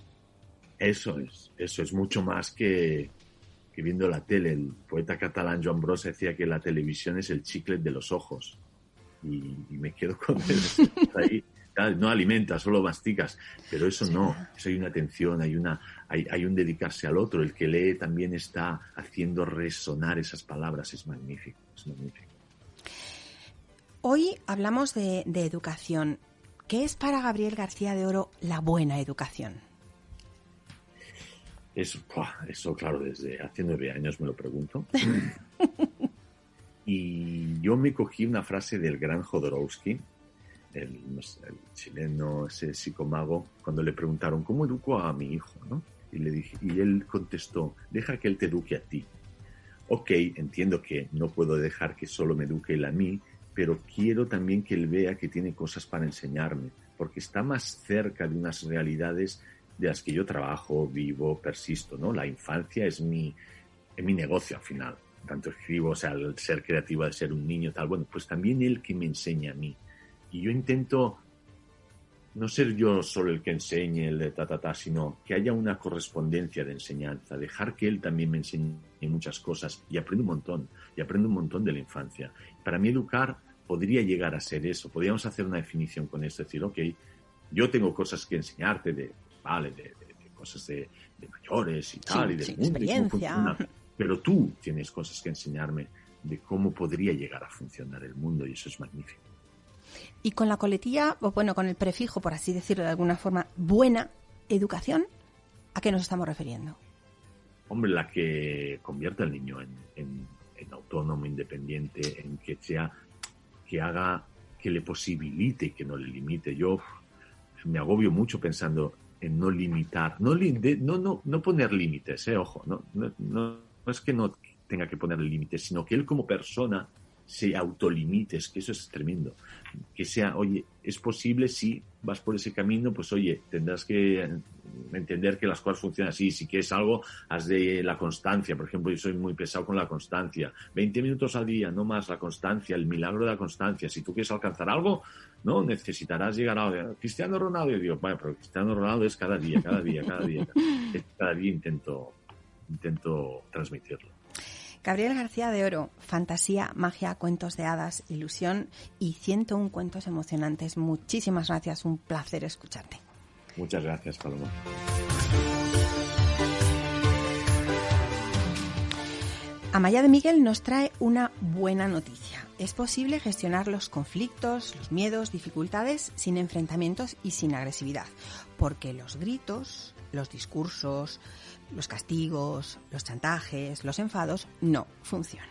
Eso es, eso es mucho más que, que viendo la tele. El poeta catalán Joan Bros decía que la televisión es el chicle de los ojos. Y, me quedo con él. ahí no alimenta, solo masticas, pero eso no, eso hay una atención, hay, una, hay, hay, un dedicarse al otro, el que lee también está haciendo resonar esas palabras, es magnífico, es magnífico. Hoy hablamos de, educación. ¿Qué es para Gabriel García de Oro la buena educación? Eso, eso, claro, desde hace nueve años me lo pregunto. y yo me cogí una frase del gran Jodorowsky, el, chileno, ese psicomago, cuando le preguntaron, ¿cómo educo a mi hijo? ¿no? Y, le dije, y él contestó, deja que él te eduque a ti. Ok, entiendo que no puedo dejar que solo me eduque él a mí, pero quiero también que él vea que tiene cosas para enseñarme, porque está más cerca de unas realidades de las que yo trabajo, vivo, persisto, ¿no? La infancia es mi, es mi negocio al final. Tanto escribo, o sea, el ser creativo de ser un niño, tal, bueno, pues también él que me enseña a mí. Y yo intento no ser yo solo el que enseñe el de ta, ta, ta, sino que haya una correspondencia de enseñanza, dejar que él también me enseñe muchas cosas y aprendo un montón, y aprendo un montón de la infancia. Para mí educar podría llegar a ser eso, podríamos hacer una definición con esto, decir, ok, yo tengo cosas que enseñarte de, vale, de, cosas de, mayores y tal, y de experiencia. pero tú tienes cosas que enseñarme de cómo podría llegar a funcionar el mundo y eso es magnífico. Y con la coletilla, o bueno, con el prefijo, por así decirlo de alguna forma, buena educación, ¿a qué nos estamos refiriendo? Hombre, la que convierta al niño en, autónomo, independiente, en que sea, que haga, que le posibilite, que no le limite. Yo me agobio mucho pensando en no limitar, no, no, no, no poner límites, eh, ojo, no, no, no, es que no tenga que poner límites, sino que él como persona se autolimites, que eso es tremendo. Que sea, oye, es posible si vas por ese camino, pues oye, tendrás que entender que las cosas funcionan así. Si quieres algo, haz de la constancia. Por ejemplo, yo soy muy pesado con la constancia. 20 minutos al día, no más, la constancia, el milagro de la constancia. Si tú quieres alcanzar algo, no necesitarás llegar a Cristiano Ronaldo. Yo digo, bueno, pero Cristiano Ronaldo es cada día, cada día, cada día. Cada día intento, intento transmitirlo. Gabriel García de Oro, fantasía, magia, cuentos de hadas, ilusión y 101 cuentos emocionantes. Muchísimas gracias, un placer escucharte. Muchas gracias, Paloma. Amaya de Miguel nos trae una buena noticia. Es posible gestionar los conflictos, los miedos, dificultades sin enfrentamientos y sin agresividad, porque los gritos, los discursos, los castigos, los chantajes, los enfados no funcionan.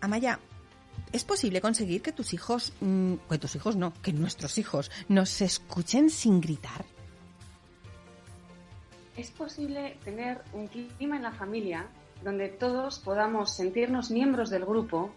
Amaya, ¿es posible conseguir que tus hijos, mm, que tus hijos no, que nuestros hijos nos escuchen sin gritar? Es posible tener un clima en la familia donde todos podamos sentirnos miembros del grupo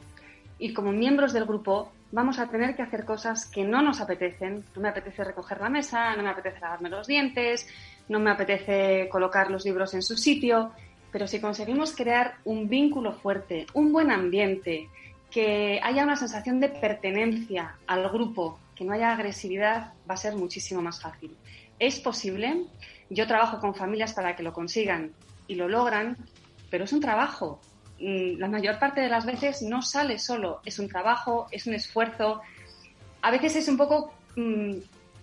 y como miembros del grupo vamos a tener que hacer cosas que no nos apetecen. No me apetece recoger la mesa, no me apetece lavarme los dientes, no me apetece colocar los libros en su sitio, pero si conseguimos crear un vínculo fuerte, un buen ambiente, que haya una sensación de pertenencia al grupo, que no haya agresividad, va a ser muchísimo más fácil. Es posible, yo trabajo con familias para que lo consigan y lo logran, pero es un trabajo. Mm, la mayor parte de las veces no sale solo, es un trabajo, es un esfuerzo. A veces es un poco mm,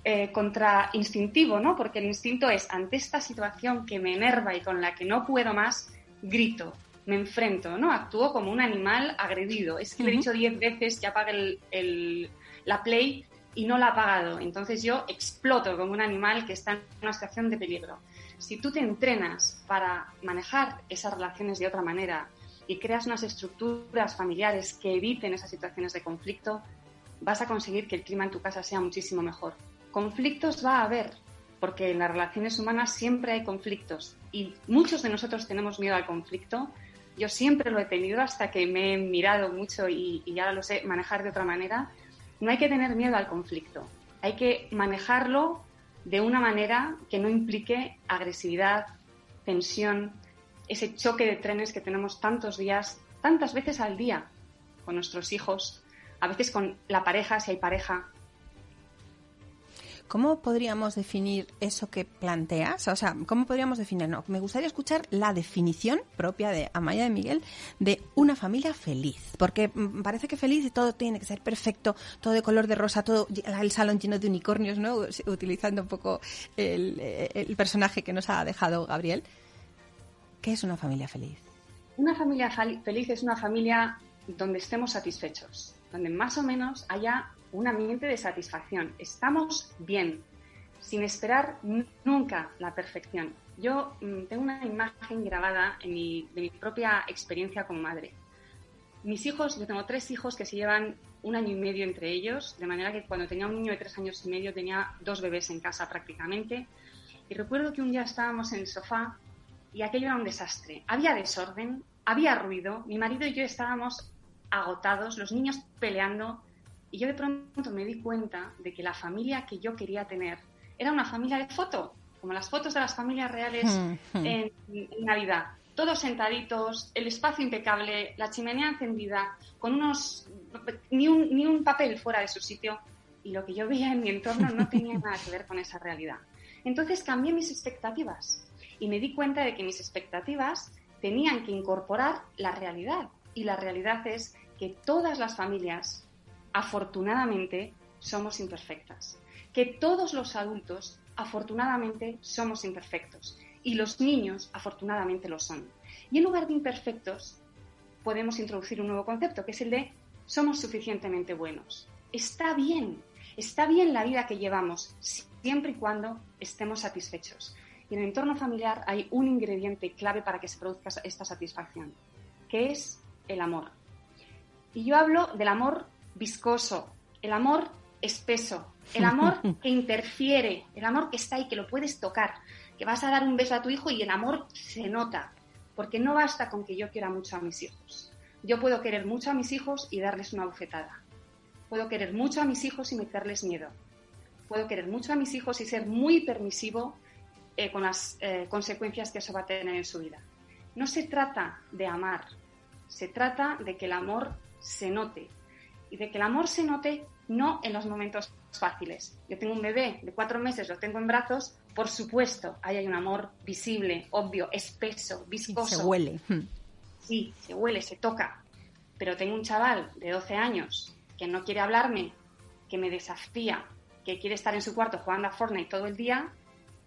eh, contra instintivo, ¿no? Porque el instinto es, ante esta situación que me enerva y con la que no puedo más, grito, me enfrento, ¿no? Actúo como un animal agredido. Es que le he dicho diez veces que apague el, la play y no la ha apagado. Entonces yo exploto como un animal que está en una situación de peligro. Si tú te entrenas para manejar esas relaciones de otra manera y creas unas estructuras familiares que eviten esas situaciones de conflicto, vas a conseguir que el clima en tu casa sea muchísimo mejor. Conflictos va a haber, porque en las relaciones humanas siempre hay conflictos y muchos de nosotros tenemos miedo al conflicto. Yo siempre lo he tenido hasta que me he mirado mucho y, y ahora lo sé manejar de otra manera. No hay que tener miedo al conflicto, hay que manejarlo de una manera que no implique agresividad, tensión, ese choque de trenes que tenemos tantos días, tantas veces al día con nuestros hijos, a veces con la pareja, si hay pareja. ¿Cómo podríamos definir eso que planteas? O sea, ¿cómo podríamos definir? No, me gustaría escuchar la definición propia de Amaya de Miguel de una familia feliz. Porque mm, parece que feliz y todo tiene que ser perfecto, todo de color de rosa, todo el salón lleno de unicornios, ¿no? Utilizando un poco el, el personaje que nos ha dejado Gabriel. ¿Qué es una familia feliz? Una familia feliz es una familia donde estemos satisfechos, donde más o menos haya un ambiente de satisfacción. Estamos bien, sin esperar nunca la perfección. Yo mm, tengo una imagen grabada de mi propia experiencia como madre. Mis hijos, yo tengo tres hijos que se llevan un año y medio entre ellos, de manera que cuando tenía un niño de tres años y medio tenía dos bebés en casa prácticamente. Y recuerdo que un día estábamos en el sofá y aquello era un desastre. Había desorden, había ruido, mi marido y yo estábamos agotados, los niños peleando, y yo de pronto me di cuenta de que la familia que yo quería tener era una familia de foto, como las fotos de las familias reales en, Navidad. Todos sentaditos, el espacio impecable, la chimenea encendida, con unos. Ni un, ni un papel fuera de su sitio. Y lo que yo veía en mi entorno no tenía nada que ver con esa realidad. Entonces cambié mis expectativas y me di cuenta de que mis expectativas tenían que incorporar la realidad. Y la realidad es que todas las familias, afortunadamente, somos imperfectas. Que todos los adultos, afortunadamente, somos imperfectos. Y los niños, afortunadamente, lo son. Y en lugar de imperfectos, podemos introducir un nuevo concepto, que es el de somos suficientemente buenos. Está bien, está bien la vida que llevamos, siempre y cuando estemos satisfechos. Y en el entorno familiar hay un ingrediente clave para que se produzca esta satisfacción, que es el amor. Y yo hablo del amor viscoso, el amor espeso, el amor que interfiere, el amor que está ahí, que lo puedes tocar, que vas a dar un beso a tu hijo y el amor se nota, porque no basta con que yo quiera mucho a mis hijos. Yo puedo querer mucho a mis hijos y darles una bofetada. Puedo querer mucho a mis hijos y meterles miedo. Puedo querer mucho a mis hijos y ser muy permisivo eh, con las eh, consecuencias que eso va a tener en su vida. No se trata de amar, se trata de que el amor se note y de que el amor se note no en los momentos fáciles. Yo tengo un bebé de cuatro meses, lo tengo en brazos, por supuesto, ahí hay un amor visible, obvio, espeso, viscoso. Se huele. Sí, se huele, se toca. Pero tengo un chaval de 12 años que no quiere hablarme, que me desafía, que quiere estar en su cuarto jugando a Fortnite todo el día,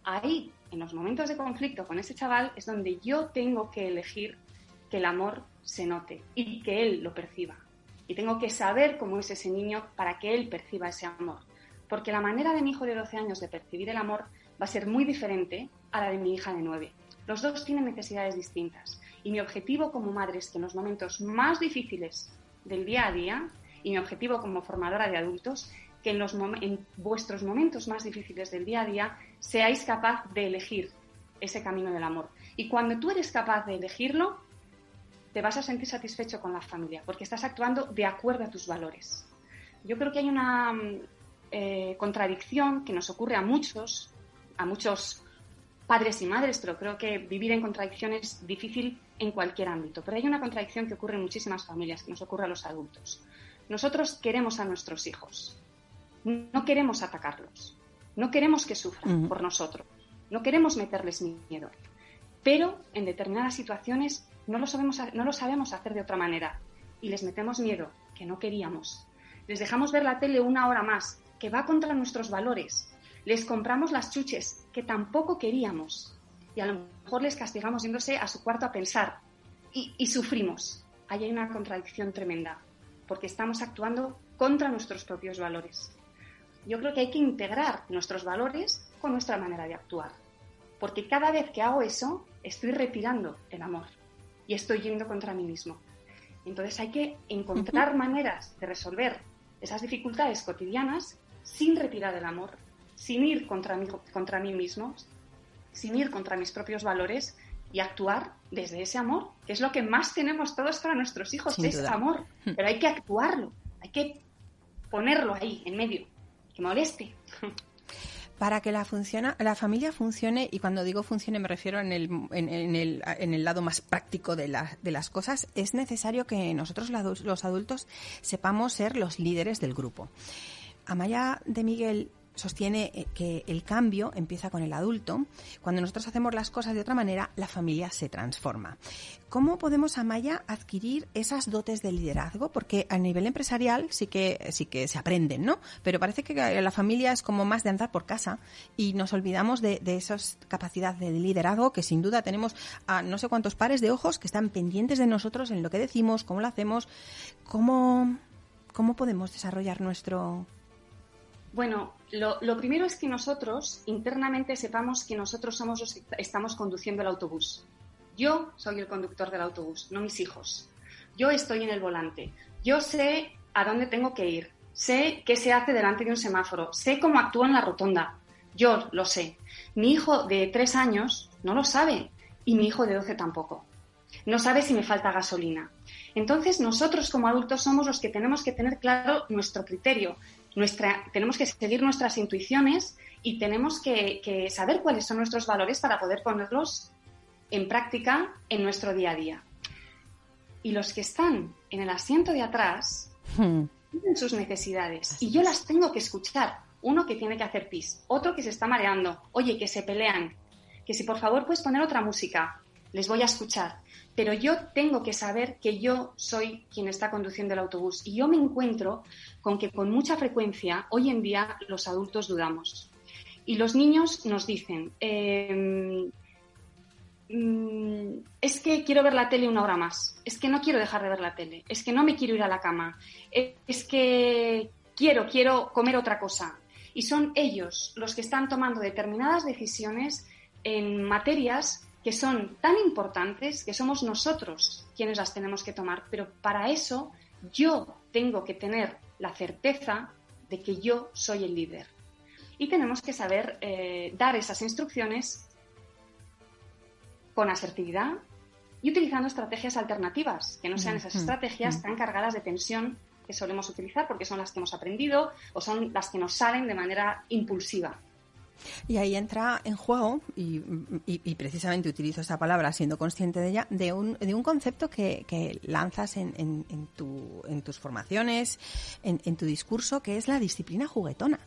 ahí en los momentos de conflicto con ese chaval es donde yo tengo que elegir que el amor se note y que él lo perciba. Y tengo que saber cómo es ese niño para que él perciba ese amor. Porque la manera de mi hijo de 12 años de percibir el amor va a ser muy diferente a la de mi hija de 9. Los dos tienen necesidades distintas. Y mi objetivo como madre es que en los momentos más difíciles del día a día, y mi objetivo como formadora de adultos, que en, los en vuestros momentos más difíciles del día a día seáis capaz de elegir ese camino del amor. Y cuando tú eres capaz de elegirlo, te vas a sentir satisfecho con la familia, porque estás actuando de acuerdo a tus valores. Yo creo que hay una mm, eh, contradicción que nos ocurre a muchos, a muchos padres y madres, pero creo que vivir en contradicción es difícil en cualquier ámbito. Pero hay una contradicción que ocurre en muchísimas familias, que nos ocurre a los adultos. Nosotros queremos a nuestros hijos, no queremos atacarlos, no queremos que sufran por nosotros, no queremos meterles miedo, pero en determinadas situaciones no lo, sabemos, no lo sabemos hacer de otra manera y les metemos miedo que no queríamos. Les dejamos ver la tele una hora más que va contra nuestros valores. Les compramos las chuches que tampoco queríamos y a lo mejor les castigamos yéndose a su cuarto a pensar y, y sufrimos. Ahí hay una contradicción tremenda porque estamos actuando contra nuestros propios valores. Yo creo que hay que integrar nuestros valores con nuestra manera de actuar, porque cada vez que hago eso estoy retirando el amor y estoy yendo contra mí mismo. Entonces hay que encontrar maneras de resolver esas dificultades cotidianas sin retirar el amor, sin ir contra mí, contra mí mismo, sin ir contra mis propios valores y actuar desde ese amor, que es lo que más tenemos todos para nuestros hijos, es amor. Hmm. Pero hay que actuarlo, hay que ponerlo ahí, en medio, que moleste. Para que la, la familia funcione, y cuando digo funcione me refiero en el, en, en el lado más práctico de, de las cosas, es necesario que nosotros los adultos sepamos ser los líderes del grupo. Amaya de Miguel sostiene eh, que el cambio empieza con el adulto. Cuando nosotros hacemos las cosas de otra manera, la familia se transforma. ¿Cómo podemos, Amaya, adquirir esas dotes de liderazgo? Porque a nivel empresarial sí que, sí que se aprenden, ¿no? Pero parece que la familia es como más de andar por casa y nos olvidamos de, de esas capacidades de liderazgo que sin duda tenemos a no sé cuántos pares de ojos que están pendientes de nosotros en lo que decimos, cómo lo hacemos, cómo, cómo podemos desarrollar nuestro, bueno, lo, primero es que nosotros internamente sepamos que nosotros somos los que estamos conduciendo el autobús. Yo soy el conductor del autobús, no mis hijos. Yo estoy en el volante. Yo sé a dónde tengo que ir. Sé qué se hace delante de un semáforo. Sé cómo actúo en la rotonda. Yo lo sé. Mi hijo de tres años no lo sabe y mi hijo de doce tampoco. No sabe si me falta gasolina. Entonces nosotros como adultos somos los que tenemos que tener claro nuestro criterio, tenemos que seguir nuestras intuiciones y tenemos que, saber cuáles son nuestros valores para poder ponerlos en práctica en nuestro día a día. Y los que están en el asiento de atrás hmm. tienen sus necesidades y yo las tengo que escuchar. Uno que tiene que hacer pis, otro que se está mareando, oye, que se pelean, que si por favor puedes poner otra música, les voy a escuchar pero yo tengo que saber que yo soy quien está conduciendo el autobús. Y yo me encuentro con que con mucha frecuencia hoy en día los adultos dudamos. Y los niños nos dicen, em, mm, es que quiero ver la tele una hora más, es que no quiero dejar de ver la tele, es que no me quiero ir a la cama, es que quiero, quiero comer otra cosa. Y son ellos los que están tomando determinadas decisiones en materias que son tan importantes que somos nosotros quienes las tenemos que tomar. Pero para eso yo tengo que tener la certeza de que yo soy el líder. Y tenemos que saber eh, dar esas instrucciones con asertividad y utilizando estrategias alternativas, que no sean esas estrategias tan cargadas de tensión que solemos utilizar porque son las que hemos aprendido o son las que nos salen de manera impulsiva. Y ahí entra en juego, y, precisamente utilizo esta palabra siendo consciente de ella, de un, de un concepto que, lanzas en, en, tu, en, tus formaciones, en, tu discurso, que es la disciplina juguetona.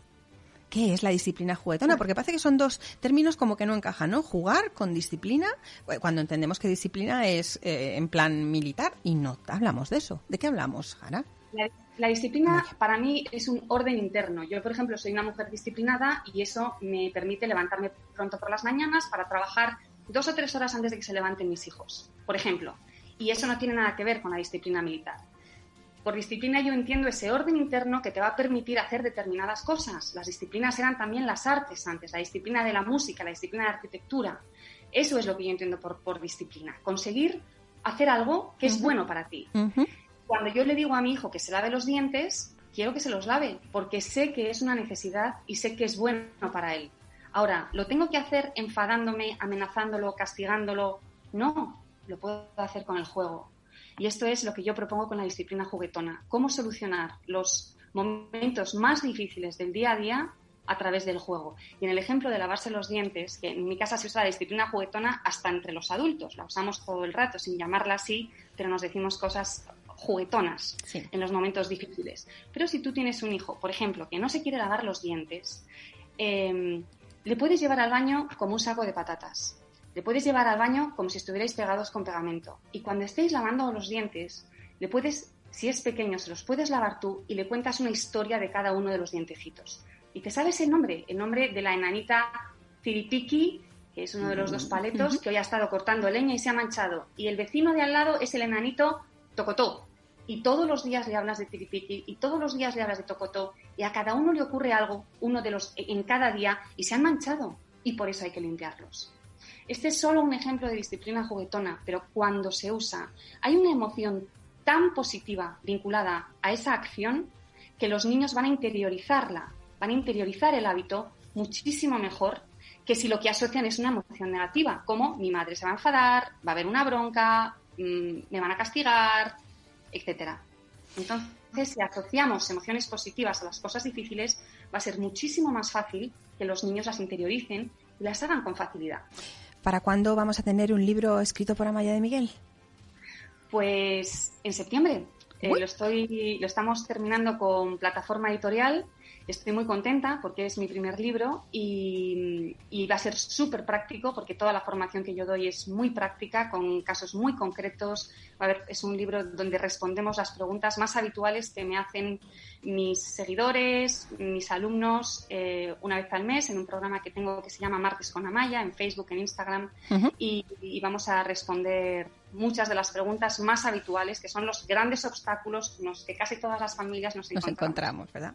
¿Qué es la disciplina juguetona? Porque parece que son dos términos como que no encajan, ¿no? Jugar con disciplina, eh, cuando entendemos que disciplina es eh, en plan militar, y no hablamos de eso. ¿De qué hablamos, Jara? La disciplina para mí es un orden interno. Yo, por ejemplo, soy una mujer disciplinada y eso me permite levantarme pronto por las mañanas para trabajar dos o tres horas antes de que se levanten mis hijos, por ejemplo. Y eso no tiene nada que ver con la disciplina militar. Por disciplina yo entiendo ese orden interno que te va a permitir hacer determinadas cosas. Las disciplinas eran también las artes antes, la disciplina de la música, la disciplina de la arquitectura. Eso es lo que yo entiendo por, disciplina. Conseguir hacer algo que es bueno para ti cuando yo le digo a mi hijo que se lave los dientes, quiero que se los lave, porque sé que es una necesidad y sé que es bueno para él. Ahora, ¿lo tengo que hacer enfadándome, amenazándolo, castigándolo? No, lo puedo hacer con el juego. Y esto es lo que yo propongo con la disciplina juguetona. Cómo solucionar los momentos más difíciles del día a día a través del juego. Y en el ejemplo de lavarse los dientes, que en mi casa se usa la disciplina juguetona hasta entre los adultos, la usamos todo el rato sin llamarla así, pero nos decimos cosas juguetonas en los momentos difíciles. Pero si tú tienes un hijo, por ejemplo, que no se quiere lavar los dientes, em, le puedes llevar al baño como un saco de patatas. Le puedes llevar al baño como si estuvierais pegados con pegamento. Y cuando estéis lavando los dientes, le puedes si es pequeño, se los puedes lavar tú y le cuentas una historia de cada uno de los dientecitos. Y te sabes el nombre, el nombre de la enanita Ciripiki, que es uno de los dos paletos, que hoy ha estado cortando leña y se ha manchado. Y el vecino de al lado es el enanito Tocotó. Y todos los días le hablas de Tiripiki y todos los días le hablas de Tocotó. Y a cada uno le ocurre algo, uno de los en cada día, y se han manchado. Y por eso hay que limpiarlos. Este es solo un ejemplo de disciplina juguetona, pero cuando se usa, hay una emoción tan positiva vinculada a esa acción que los niños van a interiorizarla, van a interiorizar el hábito muchísimo mejor que si lo que asocian es una emoción negativa, como mi madre se va a enfadar, va a haber una bronca, mm, me van a castigar, etcétera. Entonces, si asociamos emociones positivas a las cosas difíciles, va a ser muchísimo más fácil que los niños las interioricen y las hagan con facilidad. ¿Para cuándo vamos a tener un libro escrito por Amaya de Miguel? Pues en septiembre. Eh, lo, estoy, lo estamos terminando con plataforma editorial Estoy muy contenta porque es mi primer libro y, va a ser súper práctico porque toda la formación que yo doy es muy práctica, con casos muy concretos. A ver, es un libro donde respondemos las preguntas más habituales que me hacen mis seguidores, mis alumnos, eh, una vez al mes en un programa que tengo que se llama Martes con Amaya, en Facebook, en Instagram, y, vamos a responder muchas de las preguntas más habituales, que son los grandes obstáculos con los que casi todas las familias nos encontramos. Nos encontramos, ¿verdad?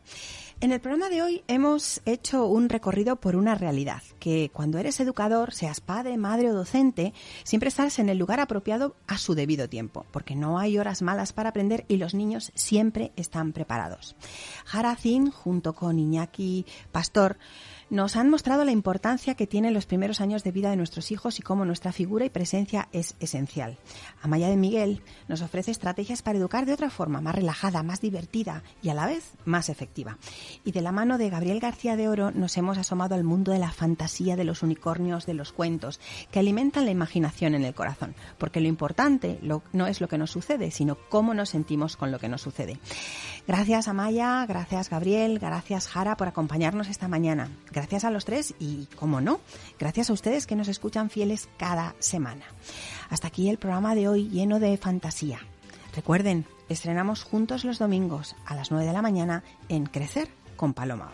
En el programa de hoy hemos hecho un recorrido por una realidad, que cuando eres educador, seas padre, madre o docente, siempre estás en el lugar apropiado a su debido tiempo, porque no hay horas malas para aprender y los niños siempre están preparados. Haracin, junto con Iñaki Pastor, nos han mostrado la importancia que tienen los primeros años de vida de nuestros hijos y cómo nuestra figura y presencia es esencial. Amaya de Miguel nos ofrece estrategias para educar de otra forma, más relajada, más divertida y a la vez más efectiva. Y de la mano de Gabriel García de Oro nos hemos asomado al mundo de la fantasía, de los unicornios, de los cuentos, que alimentan la imaginación en el corazón, porque lo importante no es lo que nos sucede, sino cómo nos sentimos con lo que nos sucede. Gracias Amaya, gracias Gabriel, gracias Jara por acompañarnos esta mañana. Gracias a los tres y, como no, gracias a ustedes que nos escuchan fieles cada semana. Hasta aquí el programa de hoy lleno de fantasía. Recuerden, estrenamos juntos los domingos a las 9 de la mañana en Crecer con Paloma